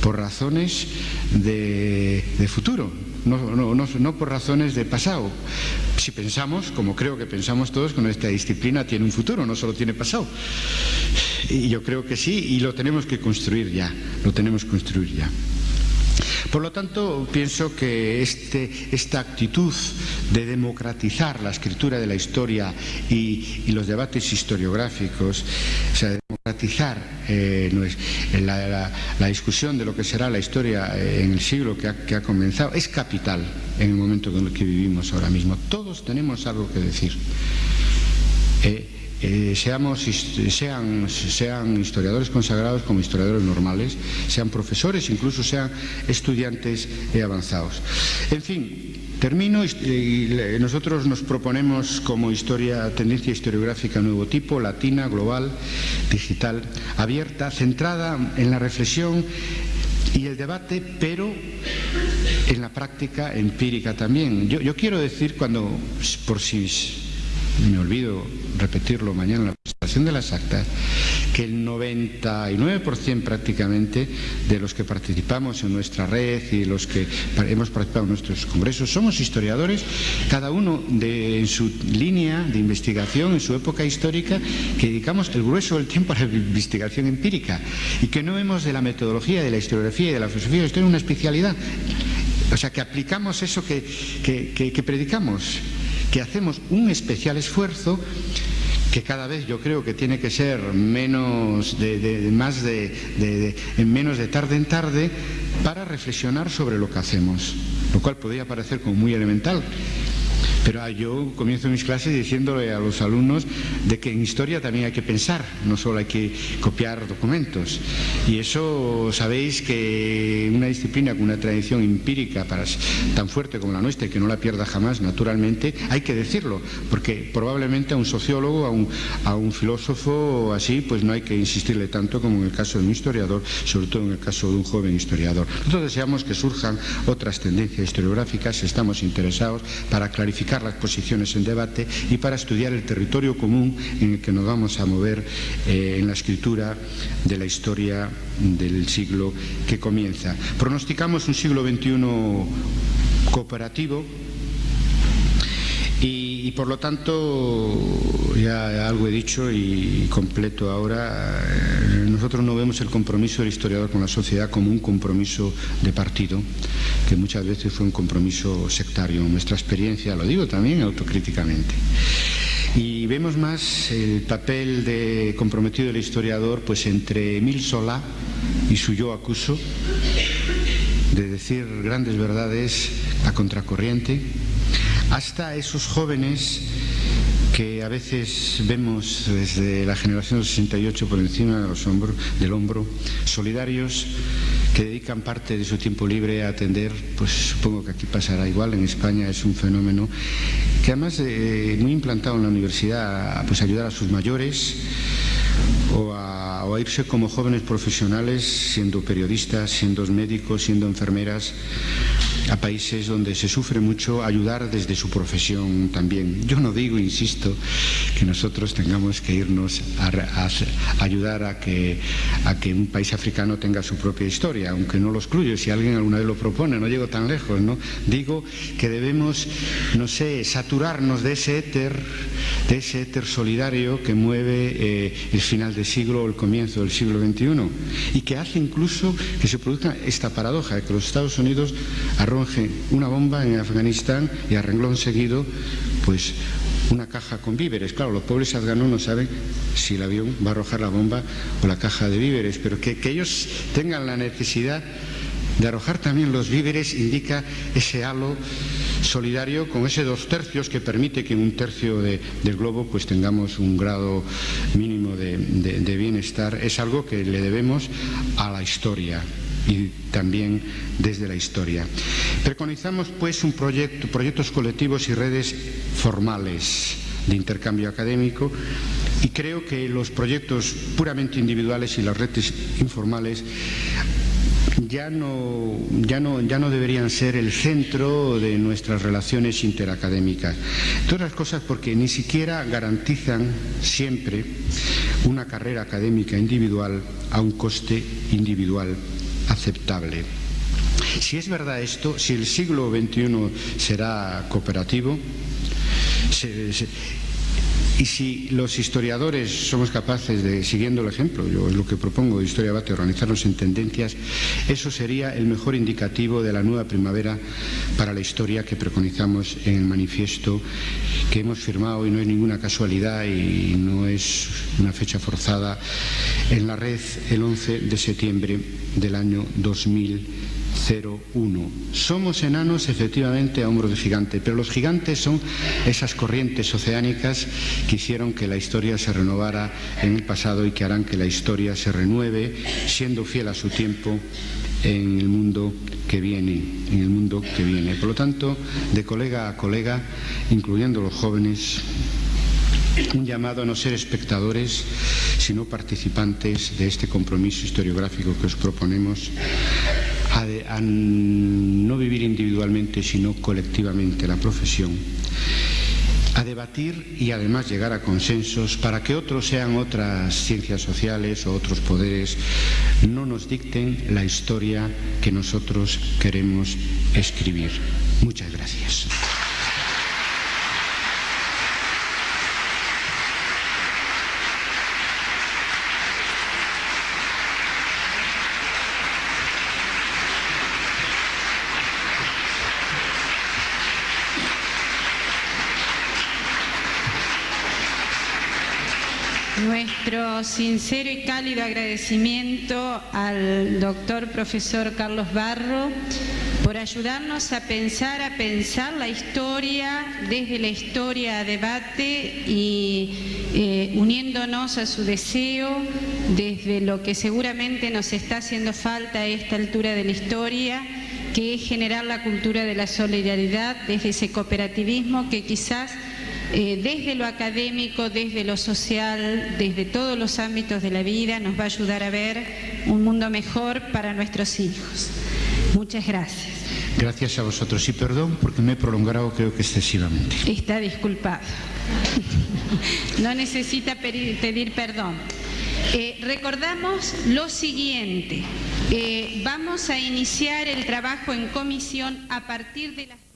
por razones de, futuro, no, por razones de pasado. Si pensamos, como creo que pensamos todos, que nuestra disciplina tiene un futuro, no solo tiene pasado. Y yo creo que sí, y lo tenemos que construir ya, lo tenemos que construir ya. Por lo tanto, pienso que este, esta actitud de democratizar la escritura de la historia y, los debates historiográficos, o sea, de democratizar eh, la, discusión de lo que será la historia eh, en el siglo que ha, comenzado, es capital en el momento en el que vivimos ahora mismo. Todos tenemos algo que decir. Eh, eh, seamos, sean, sean historiadores consagrados como historiadores normales, sean profesores, incluso sean estudiantes avanzados. En fin, Termino y nosotros nos proponemos como historia, tendencia historiográfica nuevo tipo, latina, global, digital, abierta, centrada en la reflexión y el debate, pero en la práctica empírica también. Yo, yo quiero decir, cuando, por si me olvido repetirlo mañana en la presentación de las actas, que el 99% prácticamente de los que participamos en nuestra red y los que hemos participado en nuestros congresos somos historiadores, cada uno de, en su línea de investigación, en su época histórica, que dedicamos el grueso del tiempo a la investigación empírica y que no vemos de la metodología, de la historiografía y de la filosofía de la historia una especialidad. O sea, que aplicamos eso que, que predicamos que hacemos un especial esfuerzo que cada vez yo creo que tiene que ser menos de, más de, menos de tarde en tarde para reflexionar sobre lo que hacemos, lo cual podría parecer como muy elemental, pero ah, yo comienzo mis clases diciéndole a los alumnos de que en historia también hay que pensar, no solo hay que copiar documentos. Y eso sabéis que una disciplina con una tradición empírica tan fuerte como la nuestra y que no la pierda jamás, naturalmente, hay que decirlo, porque probablemente a un sociólogo, a un, a un filósofo así, pues no hay que insistirle tanto como en el caso de un historiador, sobre todo en el caso de un joven historiador. Nosotros deseamos que surjan otras tendencias historiográficas, estamos interesados para clarificar las posiciones en debate y para estudiar el territorio común en el que nos vamos a mover eh, en la escritura de la historia del siglo que comienza. Pronosticamos un siglo XXI cooperativo Y, por lo tanto, ya algo he dicho y completo ahora, eh, nosotros no vemos el compromiso del historiador con la sociedad como un compromiso de partido, que muchas veces fue un compromiso sectario. Nuestra experiencia, lo digo también autocríticamente. Y vemos más el papel de comprometido del historiador pues entre Emil Solá y su yo acuso, de decir grandes verdades a contracorriente, hasta esos jóvenes que a veces vemos desde la generación del 68 por encima del hombro, solidarios que dedican parte de su tiempo libre a atender, pues supongo que aquí pasará igual, en España es un fenómeno que además eh, muy implantado en la universidad, pues ayudar a sus mayores o o a irse como jóvenes profesionales, siendo periodistas, siendo médicos, siendo enfermeras, a países donde se sufre mucho, ayudar desde su profesión también. Yo no digo, insisto, que nosotros tengamos que irnos a, ayudar a que, a que un país africano tenga su propia historia, aunque no lo excluyo, si alguien alguna vez lo propone, no llego tan lejos, ¿no? Digo que debemos, no sé, saturarnos de ese éter, de ese éter solidario que mueve eh, el final del siglo o el comienzo del siglo XXI y que hace incluso que se produzca esta paradoja de que los Estados Unidos una bomba en Afganistán y a renglón seguido, pues una caja con víveres. Claro, los pobres afganos no saben si el avión va a arrojar la bomba o la caja de víveres, pero que, ellos tengan la necesidad de arrojar también los víveres indica ese halo solidario con ese dos tercios que permite que en un tercio del globo pues tengamos un grado mínimo de bienestar. Es algo que le debemos a la historia y también desde la historia. Preconizamos pues un proyecto, proyectos colectivos y redes formales de intercambio académico y creo que los proyectos puramente individuales y las redes informales ya no, ya, no, ya no, deberían ser el centro de nuestras relaciones interacadémicas. Todas las cosas porque ni siquiera garantizan siempre una carrera académica individual a un coste individual aceptable. Si es verdad esto, si el siglo XXI será cooperativo, y si los historiadores somos capaces de, siguiendo el ejemplo, yo es lo que propongo de Historia Bate, organizarnos en tendencias, eso sería el mejor indicativo de la nueva primavera para la historia que preconizamos en el manifiesto que hemos firmado. Y no es ninguna casualidad y no es una fecha forzada. En la red el 11 de septiembre del año 2001. Somos enanos efectivamente a hombros de gigante, pero los gigantes son esas corrientes oceánicas que hicieron que la historia se renovara en el pasado y que harán que la historia se renueve siendo fiel a su tiempo en el mundo que viene, en el mundo que viene. Por lo tanto, de colega a colega, incluyendo los jóvenes, un llamado a no ser espectadores, sino participantes de este compromiso historiográfico que os proponemos, a, no vivir individualmente, sino colectivamente la profesión, a debatir y además llegar a consensos para que otros sean otras ciencias sociales o otros poderes, no nos dicten la historia que nosotros queremos escribir. Muchas gracias. Sincero y cálido agradecimiento al doctor profesor Carlos Barro por ayudarnos a pensar, a pensar la historia desde la historia a debate y eh, uniéndonos a su deseo desde lo que seguramente nos está haciendo falta a esta altura de la historia, que es generar la cultura de la solidaridad desde ese cooperativismo que quizás eh, desde lo académico, desde lo social, desde todos los ámbitos de la vida, nos va a ayudar a ver un mundo mejor para nuestros hijos. Muchas gracias. Gracias a vosotros y perdón porque me he prolongado creo que excesivamente. Está disculpado. No necesita pedir, perdón. Eh, recordamos lo siguiente. Eh, vamos a iniciar el trabajo en comisión a partir de las...